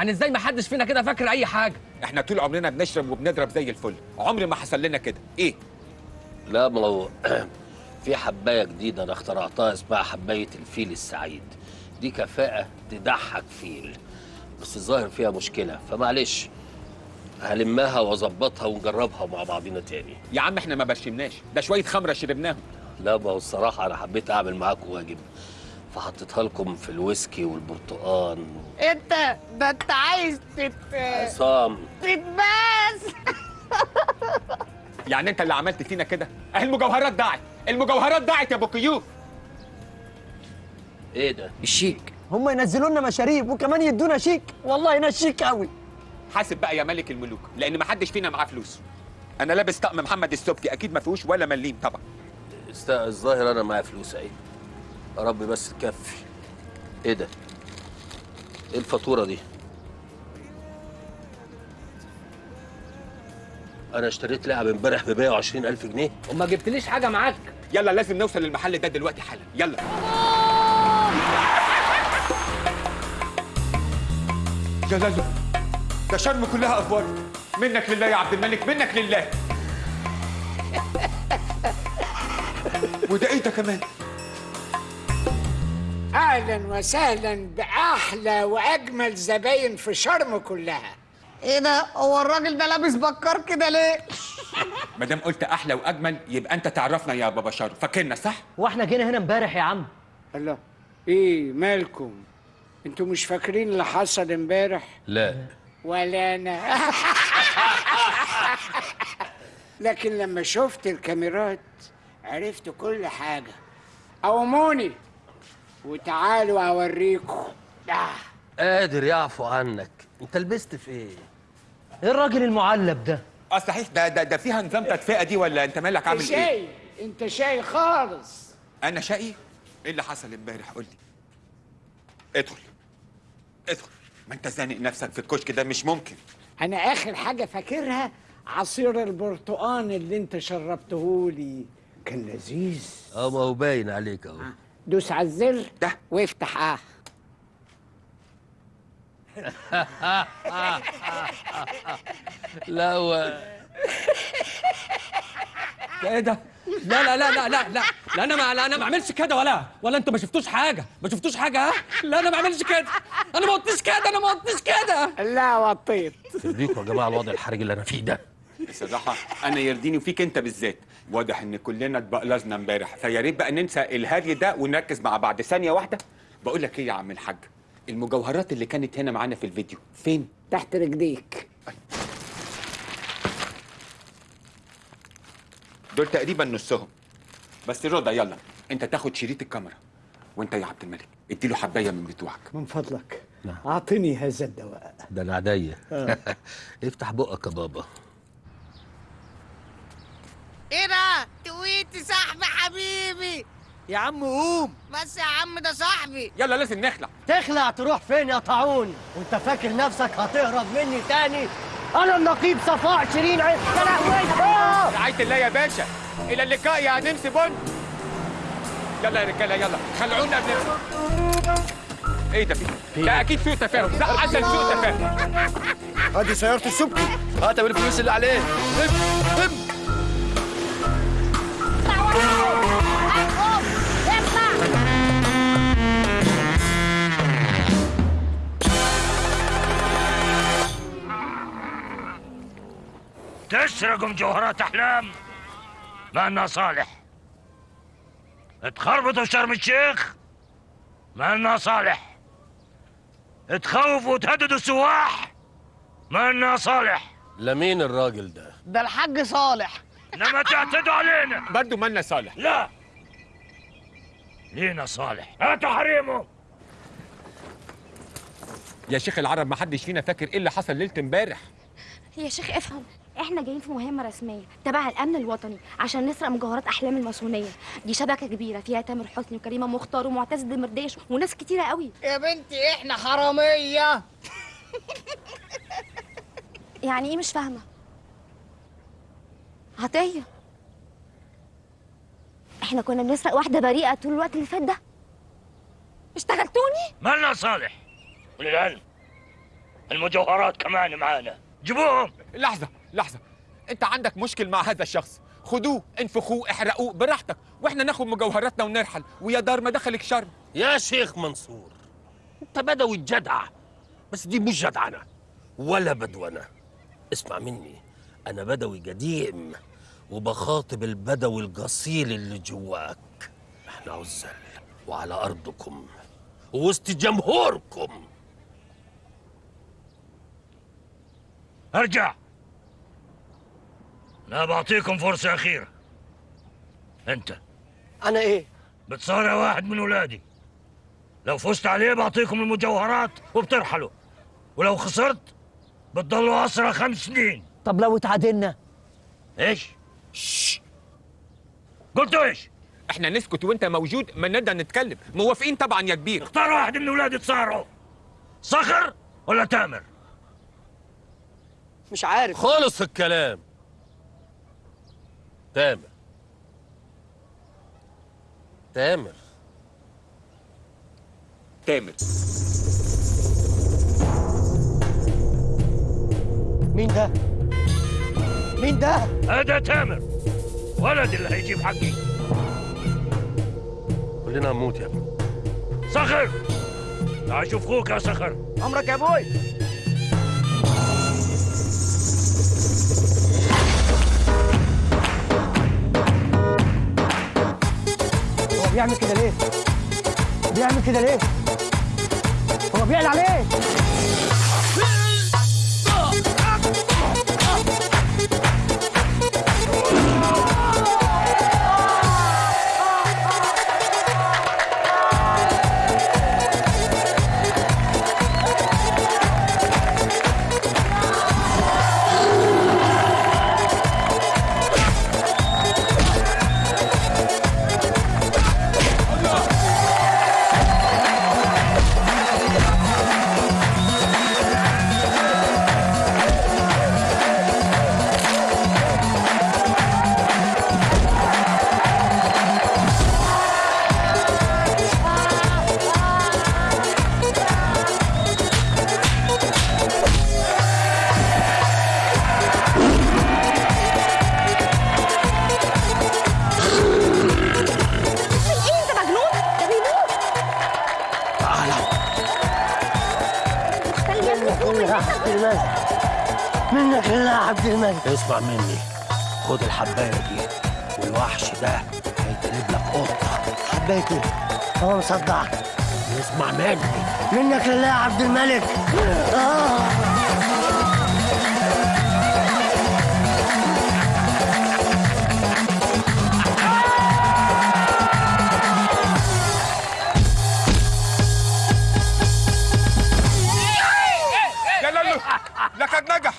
يعني إزاي ما حدش فينا كده فاكر اي حاجة؟ إحنا طول عمرنا بنشرب وبنضرب زي الفل. عمر ما حصل لنا كده. إيه؟ لا ما هو في حباية جديدة أنا اخترعتها اسمها حباية الفيل السعيد. دي كفاءة تضحك فيل بس الظاهر فيها مشكلة. فمعلش هلمها واظبطها ونجربها مع بعضينا تاني. يا عم إحنا ما برشمناش ده شوية خمرة شربناهم. لا ما هو الصراحة أنا حبيت أعمل معاكم واجب. فحطيتها لكم في الويسكي والبرتقال انت ده انت عايز تت عصام. تتباس. يعني انت اللي عملت فينا كده؟ اهي المجوهرات ضاعت المجوهرات ضاعت يا ابو كيوب إيه ده؟ الشيك. هم ينزلوا لنا مشاريب وكمان يدونا شيك. والله هنا شيك قوي. حاسب بقى يا ملك الملوك لأن ما حدش فينا معاه فلوس. أنا لابس طقم محمد السبكي أكيد ما فيهوش ولا مليم طبعا. است- الظاهر أنا معايا فلوس أهي. يا رب بس تكفي. إيه ده؟ إيه الفاتورة دي؟ أنا اشتريت لعبة امبارح ب 120 ألف جنيه. وما جبتليش حاجة معاك. يلا لازم نوصل للمحل ده دلوقتي حالا. يلا. جلاله ده شرم كلها افوار منك لله يا عبد الملك منك لله. وده إيه ده كمان؟ أهلا وسهلا بأحلى وأجمل زباين في شرم كلها. إيه ده؟ هو الراجل ده لابس بكار كده ليه؟ ما دام قلت أحلى وأجمل يبقى أنت تعرفنا يا بابا شارو فاكرنا صح؟ وإحنا جينا هنا امبارح يا عم. الله. إيه مالكم؟ أنتوا مش فاكرين اللي حصل امبارح؟ لا. ولا أنا. لكن لما شفت الكاميرات عرفت كل حاجة. قوموني وتعالوا اوريكم. آه. قادر يعفو عنك. انت لبست في إيه؟ إيه الراجل المعلب ده؟ آه صحيح. ده ده, ده فيها نظام تدفئة دي ولا انت مالك عامل إيه؟ شاي. انت شاي خالص. أنا شقي إيه اللي حصل امبارح؟ قول لي. ادخل. ادخل. ما أنت زانق نفسك في الكشك ده؟ مش ممكن. أنا آخر حاجة فاكرها عصير البرتقان اللي أنت شربتهولي كان لذيذ. أه ما هو باين عليك أهو. دوس على الزر ده. وافتح آه. لا هو ده إيه ده؟ لا لا لا لا لا لا. لا أنا ما لا أنا ما اعملش كده ولا. ولا أنتوا ما شفتوش حاجة؟ ما شفتوش حاجة ها؟ لا أنا ما اعملش كده. أنا ما قلتش كده أنا ما قلتش كده. لا وطيت. يرضيكم يا جماعة الوضع الحرج اللي أنا فيه ده. بصراحة أنا يرضيني وفيك أنت بالذات. واضح إن كلنا اتبقلزنا امبارح. فيا ريت بقى ننسى الهري ده ونركز مع بعض. ثانية واحدة. بقول لك إيه يا عم الحاج؟ المجوهرات اللي كانت هنا معانا في الفيديو فين؟ تحت رجليك. دول تقريبا نصهم. بس رضا يلا. أنت تاخد شريط الكاميرا. وأنت يا عبد الملك اديله حباية من بتوعك. من فضلك. أعطني هذا الدواء. ده أنا عينيا آه. افتح بقك يا بابا. إيه ده؟ تويتي صاحبي حبيبي؟ يا عم قوم. بس يا عم ده صاحبي. يلا لازم نخلع. تخلع تروح فين يا طاعون؟ وأنت فاكر نفسك هتهرب مني تاني؟ أنا النقيب صفاء شيرين عيد يا لهوي. آه! رعايه الله يا باشا. إلى اللقاء يا نمسي بن. يلا يا رجالة يلا. خلعونا قبل إيه ده؟ في ده أكيد سوء تفاهم. ده عسل سوء تفاهم. ادي سيارة السبكي. هات الفلوس اللي عليه. تسرقوا مجوهرات أحلام مالنا صالح. تخربطوا في شرم الشيخ مالنا صالح. تخوفوا وتهددوا السواح مالنا صالح. لمين الراجل ده؟ ده الحاج صالح. إنما تعتدوا علينا. برضه مالنا صالح. لا. لينا صالح. هاتوا حريمه يا شيخ العرب ما حدش فينا فاكر إيه اللي حصل ليلة امبارح. يا شيخ افهم. إحنا جايين في مهمة رسمية تبع الأمن الوطني عشان نسرق مجوهرات أحلام الماسونية. دي شبكة كبيرة فيها تامر حسني وكريمة مختار ومعتز دمرداش وناس كتيرة قوي. يا بنتي إحنا حرامية. يعني إيه مش فاهمة؟ عطية. إحنا كنا بنسرق واحدة بريئة طول الوقت اللي فات ده. اشتغلتوني؟ مالنا صالح؟ وللعلم المجوهرات كمان معانا. جيبوهم. لحظة لحظة. أنت عندك مشكل مع هذا الشخص. خدوه انفخوه احرقوه براحتك. وإحنا ناخد مجوهراتنا ونرحل. ويا دار ما دخلك شر. يا شيخ منصور أنت بدوي الجدع. بس دي مش جدعنة ولا بدونة اسمع مني أنا بدوي قديم. وبخاطب البدوي القصيل اللي جواك. إحنا عزل وعلى أرضكم ووسط جمهوركم. أرجع. أنا بعطيكم فرصة أخيرة. أنت. أنا إيه؟ بتصارع واحد من ولادي. لو فزت عليه بعطيكم المجوهرات وبترحلوا. ولو خسرت بتضلوا أسرى خمس سنين. طب لو اتعادلنا إيش؟ قلت إيش؟ إحنا نسكت وإنت موجود ما نقدر نتكلم. موافقين طبعا يا كبير. اختار واحد من ولادي تصارعوا. صخر ولا تامر؟ مش عارف. خلص الكلام. تامر. تامر. تامر. مين ده؟ مين ده؟ هذا تامر. ولد اللي هيجيب حقي. كلنا هنموت يا ابني. صخر! تعال شوف أخوك يا صخر. عمرك يا أبوي هو بيعمل كده ليه؟ بيعمل كده ليه؟ هو بيعلى عليه. اسمع مني. خد الحباية دي والوحش ده هيتقلب لك قطة. حبايتي إيه؟ هو مصدعك. اسمع مني. منك لله يا عبد الملك. آه. لقد نجح.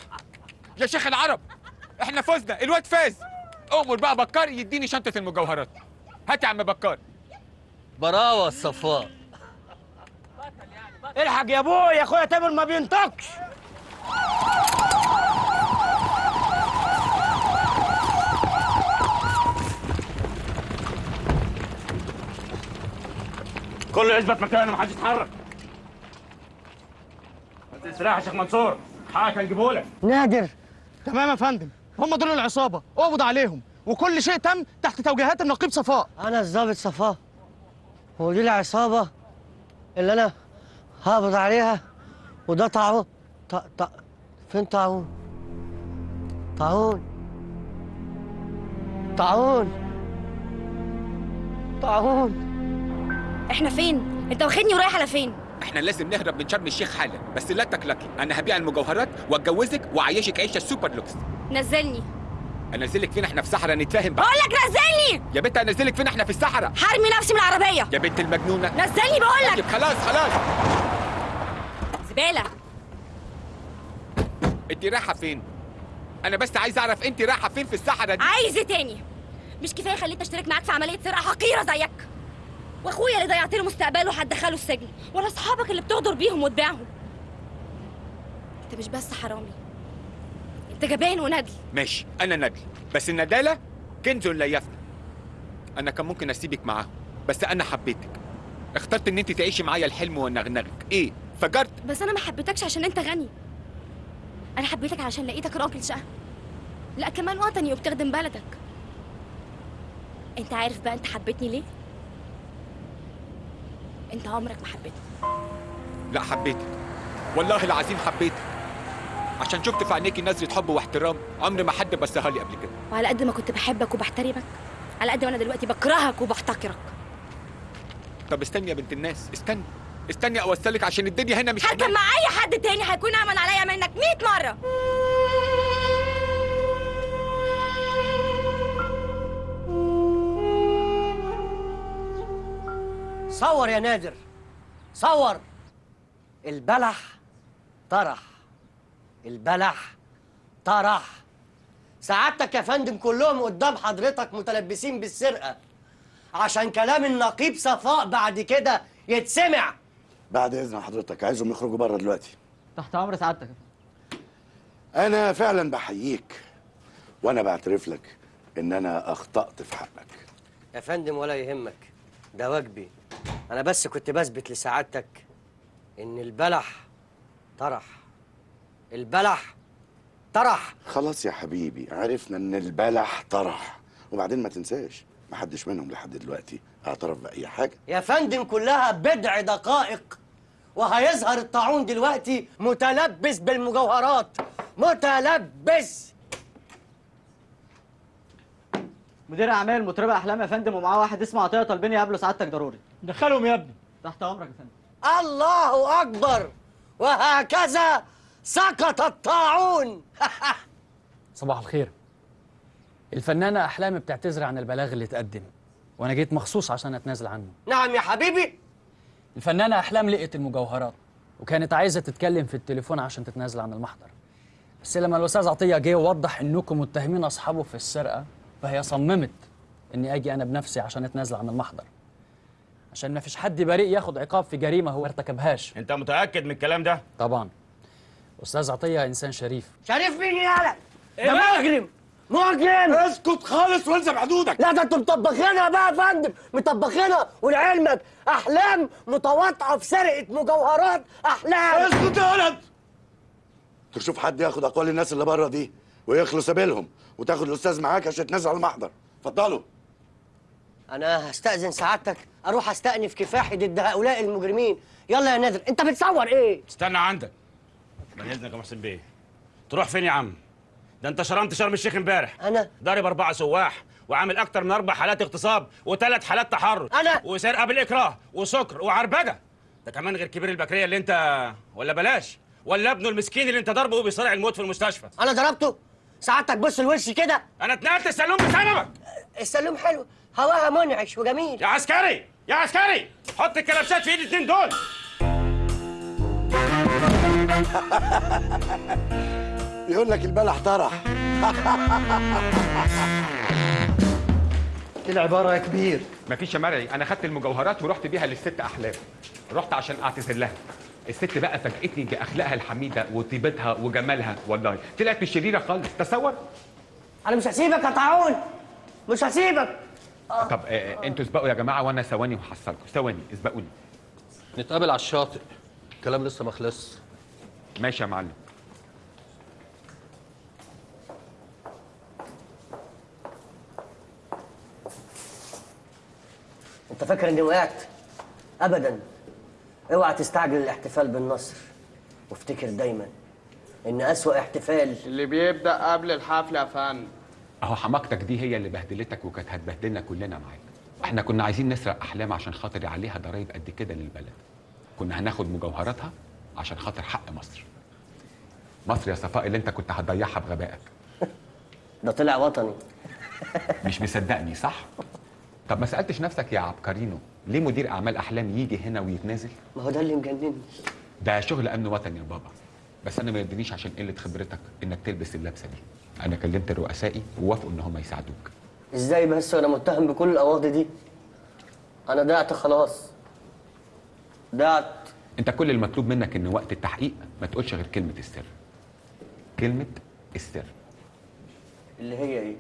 يا شيخ العرب. إحنا فزنا الواد فاز. أمر بقى بكار يديني شنطة المجوهرات. هات يا عم بكار. براوة الصفاء الحق يا أبوي اخويا تامر ما بينطقش. كله يثبت مكانه محدش يتحرك. ما تسرح يا شيخ منصور. حقك هنجيبه لك نادر. تمام يا فندم. هم دول العصابة. اقبض عليهم. وكل شيء تم تحت توجيهات النقيب صفاء. أنا الضابط صفاء. هو دي العصابة اللي أنا هقبض عليها؟ وده طاعون. ط... ط... فين طاعون؟ طاعون. طاعون. طاعون. إحنا فين؟ أنت واخدني ورايح على فين؟ إحنا لازم نهرب من شرم الشيخ حالا. بس لا تقلقي أنا هبيع المجوهرات واتجوزك وأعيشك عيشة super lux. نزلني. أنزلك فين إحنا في صحراء؟ نتفاهم بقى. بقول لك نزلني! يا بنت أنزلك فين إحنا في الصحراء؟ هرمي نفسي من العربية. يا بنت المجنونة. نزلني بقول لك طيب خلاص خلاص. زبالة. أنت رايحة فين؟ أنا بس عايز أعرف أنت رايحة فين في الصحراء دي؟ عايز تاني. مش كفاية خليت أشترك معاك في عملية سرقة حقيرة زيك. واخويا اللي ضيعت له مستقبله هتدخله السجن ولا اصحابك اللي بتغدر بيهم وتبيعهم. انت مش بس حرامي انت جبان وندل ماشي أنا ندل بس الندالة كنز لا يفنى. أنا كان ممكن أسيبك معاهم بس أنا حبيتك. اخترت إن أنت تعيشي معايا الحلم ونغنغك. إيه فجرت؟ بس أنا ما حبيتكش عشان أنت غني. أنا حبيتك علشان لقيتك راجل شقه لا كمان وطني وبتخدم بلدك. أنت عارف بقى أنت حبيتني ليه؟ انت عمرك ما حبيتني. لا حبيتك. والله العظيم حبيتك. عشان شفت في عينيكي نظرة حب واحترام عمري ما حد بصها لي قبل كده. وعلى قد ما كنت بحبك وبحترمك على قد ما أنا دلوقتي بكرهك وبحتقرك طب استني يا بنت الناس استني. استني أوصلك عشان الدنيا هنا مش هركب. مع أي حد تاني هيكون امن عليا منك 100 مرة. صور يا نادر. صور. البلح طرح. البلح طرح. سعادتك يا فندم كلهم قدام حضرتك متلبسين بالسرقة. عشان كلام النقيب صفاء بعد كده يتسمع. بعد إذن حضرتك عايزهم يخرجوا بره دلوقتي. تحت أمر سعادتك أنا فعلا بحييك وأنا بعترف لك إن أنا أخطأت في حقك. يا فندم ولا يهمك. ده واجبي. أنا بس كنت بثبت لسعادتك إن البلح طرح. البلح طرح. خلاص يا حبيبي عرفنا إن البلح طرح. وبعدين ما تنساش محدش منهم لحد دلوقتي اعترف بأي حاجة. يا فندم كلها بضع دقائق. وهيظهر الطاعون دلوقتي متلبس بالمجوهرات. متلبس. مدير أعمال مطربة أحلام يا فندم ومعاه واحد اسمه عطية طالبين يقابلوا سعادتك ضروري. دخلهم يا ابني. تحت أمرك يا فندم. الله أكبر. وهكذا سقط الطاعون. صباح الخير. الفنانة أحلام بتعتذر عن البلاغ اللي اتقدم وأنا جيت مخصوص عشان أتنازل عنه. نعم يا حبيبي. الفنانة أحلام لقت المجوهرات وكانت عايزة تتكلم في التليفون عشان تتنازل عن المحضر. بس لما الأستاذ عطية جه ووضح إنكم متهمين أصحابه في السرقة فهي صممت إني أجي أنا بنفسي عشان أتنازل عن المحضر. عشان ما فيش حد بريء ياخد عقاب في جريمة هو ارتكبهاش. انت متأكد من الكلام ده؟ طبعا. أستاذ عطية إنسان شريف. شريف مين يالا ده مجرم مجرم اسكت خالص والزم حدودك لا ده أنتوا مطبخينها بقى يا فندم. مطبخينها ولعلمك أحلام متواطئة في سرقة مجوهرات أحلام. اسكت يا ولد. تشوف حد ياخد أقوال الناس اللي بره دي ويخلص سبيلهم وتاخد الأستاذ معاك عشان تنزل على المحضر. اتفضلوا. أنا هستأذن سعادتك أروح أستأنف كفاحي ضد هؤلاء المجرمين. يلا يا نادر أنت بتصور إيه؟ استنى عندك. بعد إذنك يا محسن بيه؟ تروح فين يا عم؟ ده أنت شرمت شرم الشيخ امبارح. أنا؟ ضارب أربعة سواح وعامل أكتر من أربع حالات اغتصاب وثلاث حالات تحرش أنا؟ وسرقة بالإكراه وسكر وعربجة. ده كمان غير كبير البكرية اللي أنت ولا بلاش؟ ولا ابنه المسكين اللي أنت ضربه وبيصارع الموت في المستشفى؟ أنا ضربته؟ سعادتك بص لوشي كده. أنا اتنقلت السلوم بسببك. السلوم حلو. هواها منعش وجميل. يا عسكري! يا عسكري! حط الكلبشات في ايد الاتنين دول! يقول لك البلح طرح. إيه العبارة يا كبير مفيش يا مرعي أنا خدت المجوهرات ورحت بيها للست احلام رحت عشان أعتذر لها. الست بقى فاجئتني بأخلاقها الحميدة وطيبتها وجمالها. والله طلعت مش شريرة خالص. تصور؟ أنا مش هسيبك يا طاعون. مش هسيبك. طب آه أنتوا اسبقوا يا جماعة وأنا ثواني وهحصلكم. ثواني اسبقوني. نتقابل على الشاطئ. الكلام لسه ما خلصش. ماشي يا معلم. انت فاكر اني وقعت؟ ابدا. اوعى تستعجل الاحتفال بالنصر. وافتكر دايما إن أسوأ احتفال اللي بيبدأ قبل الحفل يا فندم. أهو حماقتك دي هي اللي بهدلتك وكانت هتبهدلنا كلنا معاك. إحنا كنا عايزين نسرق أحلام عشان خاطر عليها ضرايب قد كده للبلد. كنا هناخد مجوهراتها عشان خاطر حق مصر. مصر يا صفاء اللي أنت كنت هتضيعها بغبائك. ده طلع وطني. مش مصدقني صح؟ طب ما سألتش نفسك يا عبقرينو ليه مدير أعمال أحلام يجي هنا ويتنازل؟ ما هو ده اللي مجنني. ده شغل أمن وطني يا بابا. بس أنا ما يدرينيش عشان قلة خبرتك إنك تلبس اللبسة دي. أنا كلمت رؤسائي ووافقوا إن هم يساعدوك. إزاي بس وأنا متهم بكل القواضي دي؟ أنا ضعت خلاص. ضعت أنت كل المطلوب منك إن وقت التحقيق ما تقولش غير كلمة السر. كلمة السر. اللي هي إيه؟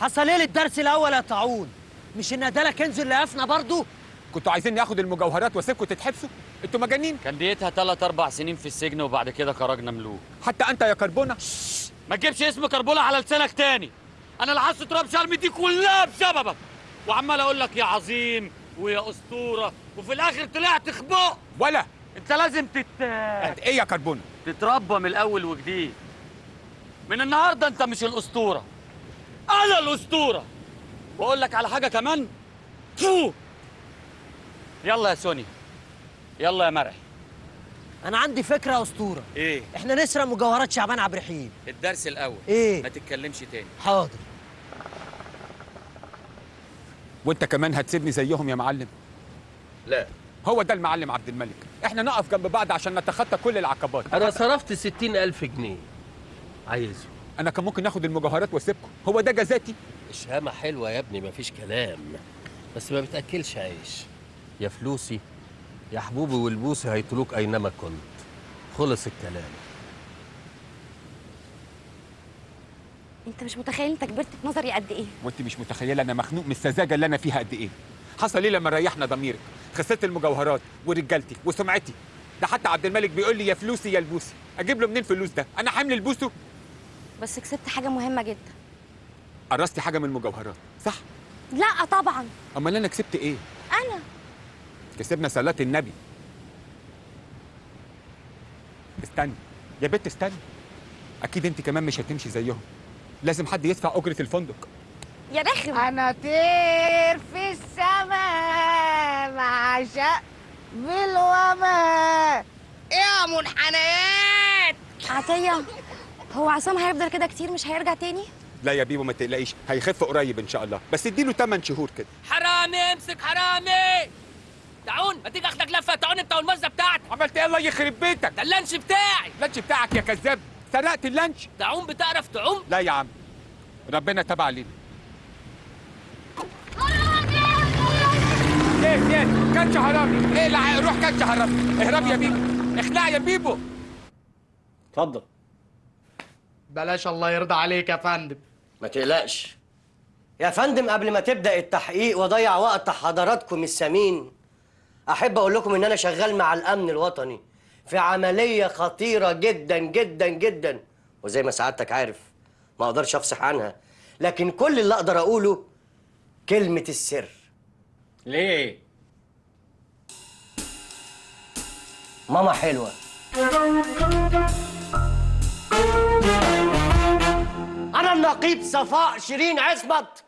حصل إيه للدرس الأول يا طاعون؟ مش إن ده كنز اللي قفنا برضو كنتوا عايزين ناخد المجوهرات واسيبكم تتحبسوا أنتوا مجانين؟ كان ديتها ثلاث أربع سنين في السجن وبعد كده خرجنا ملوك حتى أنت يا كربونة؟ ما تجيبش اسم كربوله على لسانك تاني. أنا اللي حاسس تراب شرم دي كلها بسببك. وعمال أقول لك يا عظيم ويا أسطورة وفي الآخر طلعت خباء. ولا. أنت لازم تت إيه يا كربونة؟ تتربى من الأول وجديد. من النهارده أنت مش الأسطورة. أنا الأسطورة. وأقول لك على حاجة كمان. فو يلا يا سوني. يلا يا مرعي أنا عندي فكرة يا أسطورة. إيه؟ إحنا نسرق مجوهرات شعبان عبد الرحيم. الدرس الأول. إيه؟ ما تتكلمش تاني. حاضر. وأنت كمان هتسيبني زيهم يا معلم؟ لا. هو ده المعلم عبد الملك. إحنا نقف جنب بعض عشان نتخطى كل العقبات. أنا صرفت ستين ألف جنيه. عايزه. أنا كان ممكن آخد المجوهرات وأسيبكم. هو ده جزاتي؟ الشهامة حلوة يا ابني مفيش كلام. بس ما بتأكلش عيش. يا فلوسي. يا حبوبي والبوسي هيطلوك أينما كنت. خلص الكلام. أنت مش متخيل أنت كبرت في نظري قد إيه. وأنت مش متخيله أنا مخنوق من السذاجه اللي أنا فيها قد إيه. حصل إيه لما ريحنا ضميرك؟ خسرت المجوهرات ورجالتي وسمعتي. ده حتى عبد الملك بيقول لي يا فلوسي يا البوسي. أجيب له منين فلوس ده؟ أنا حامل البوسو بس كسبت حاجة مهمة جدا. قرصتي حاجة من المجوهرات صح؟ لا طبعا. أمال أنا كسبت إيه؟ أنا. كسبنا صلاة النبي. استني. يا بنت استني. أكيد أنت كمان مش هتمشي زيهم. لازم حد يدفع أجرة الفندق. يا رخم أنا طير في السماء مع شق بالوباء. يا منحنيات. عطية هو عصام هيفضل كده كتير مش هيرجع تاني؟ لا يا بيبو ما تقلقيش. هيخف قريب إن شاء الله. بس اديله 8 شهور كده. حرامي امسك حرامي. تعون ما تيجي أخدك لفة تعون أنت والمزة بتاعتك. عملت إيه؟ الله يخرب بيتك. ده اللانش بتاعي. اللانش بتاعك يا كذاب. سرقت اللانش. تعون بتعرف تعوم؟ لا يا عم. ربنا تابع علينا. إيه إيه كاتش حرامي. إيه لا روح كاتش حرامي. اهرب يا بيبو. اخلع يا بيبو. اتفضل. بلاش الله يرضى عليك يا فندم. ما تقلقش. يا فندم قبل ما تبدأ التحقيق واضيع وقت حضراتكم الثمين أحب أقول لكم إن أنا شغال مع الأمن الوطني في عملية خطيرة جدا جدا جدا. وزي ما سعادتك عارف ما أقدرش أفصح عنها. لكن كل اللي أقدر أقوله كلمة السر. ليه؟ ماما حلوة. أنا النقيب صفاء شيرين عصمت.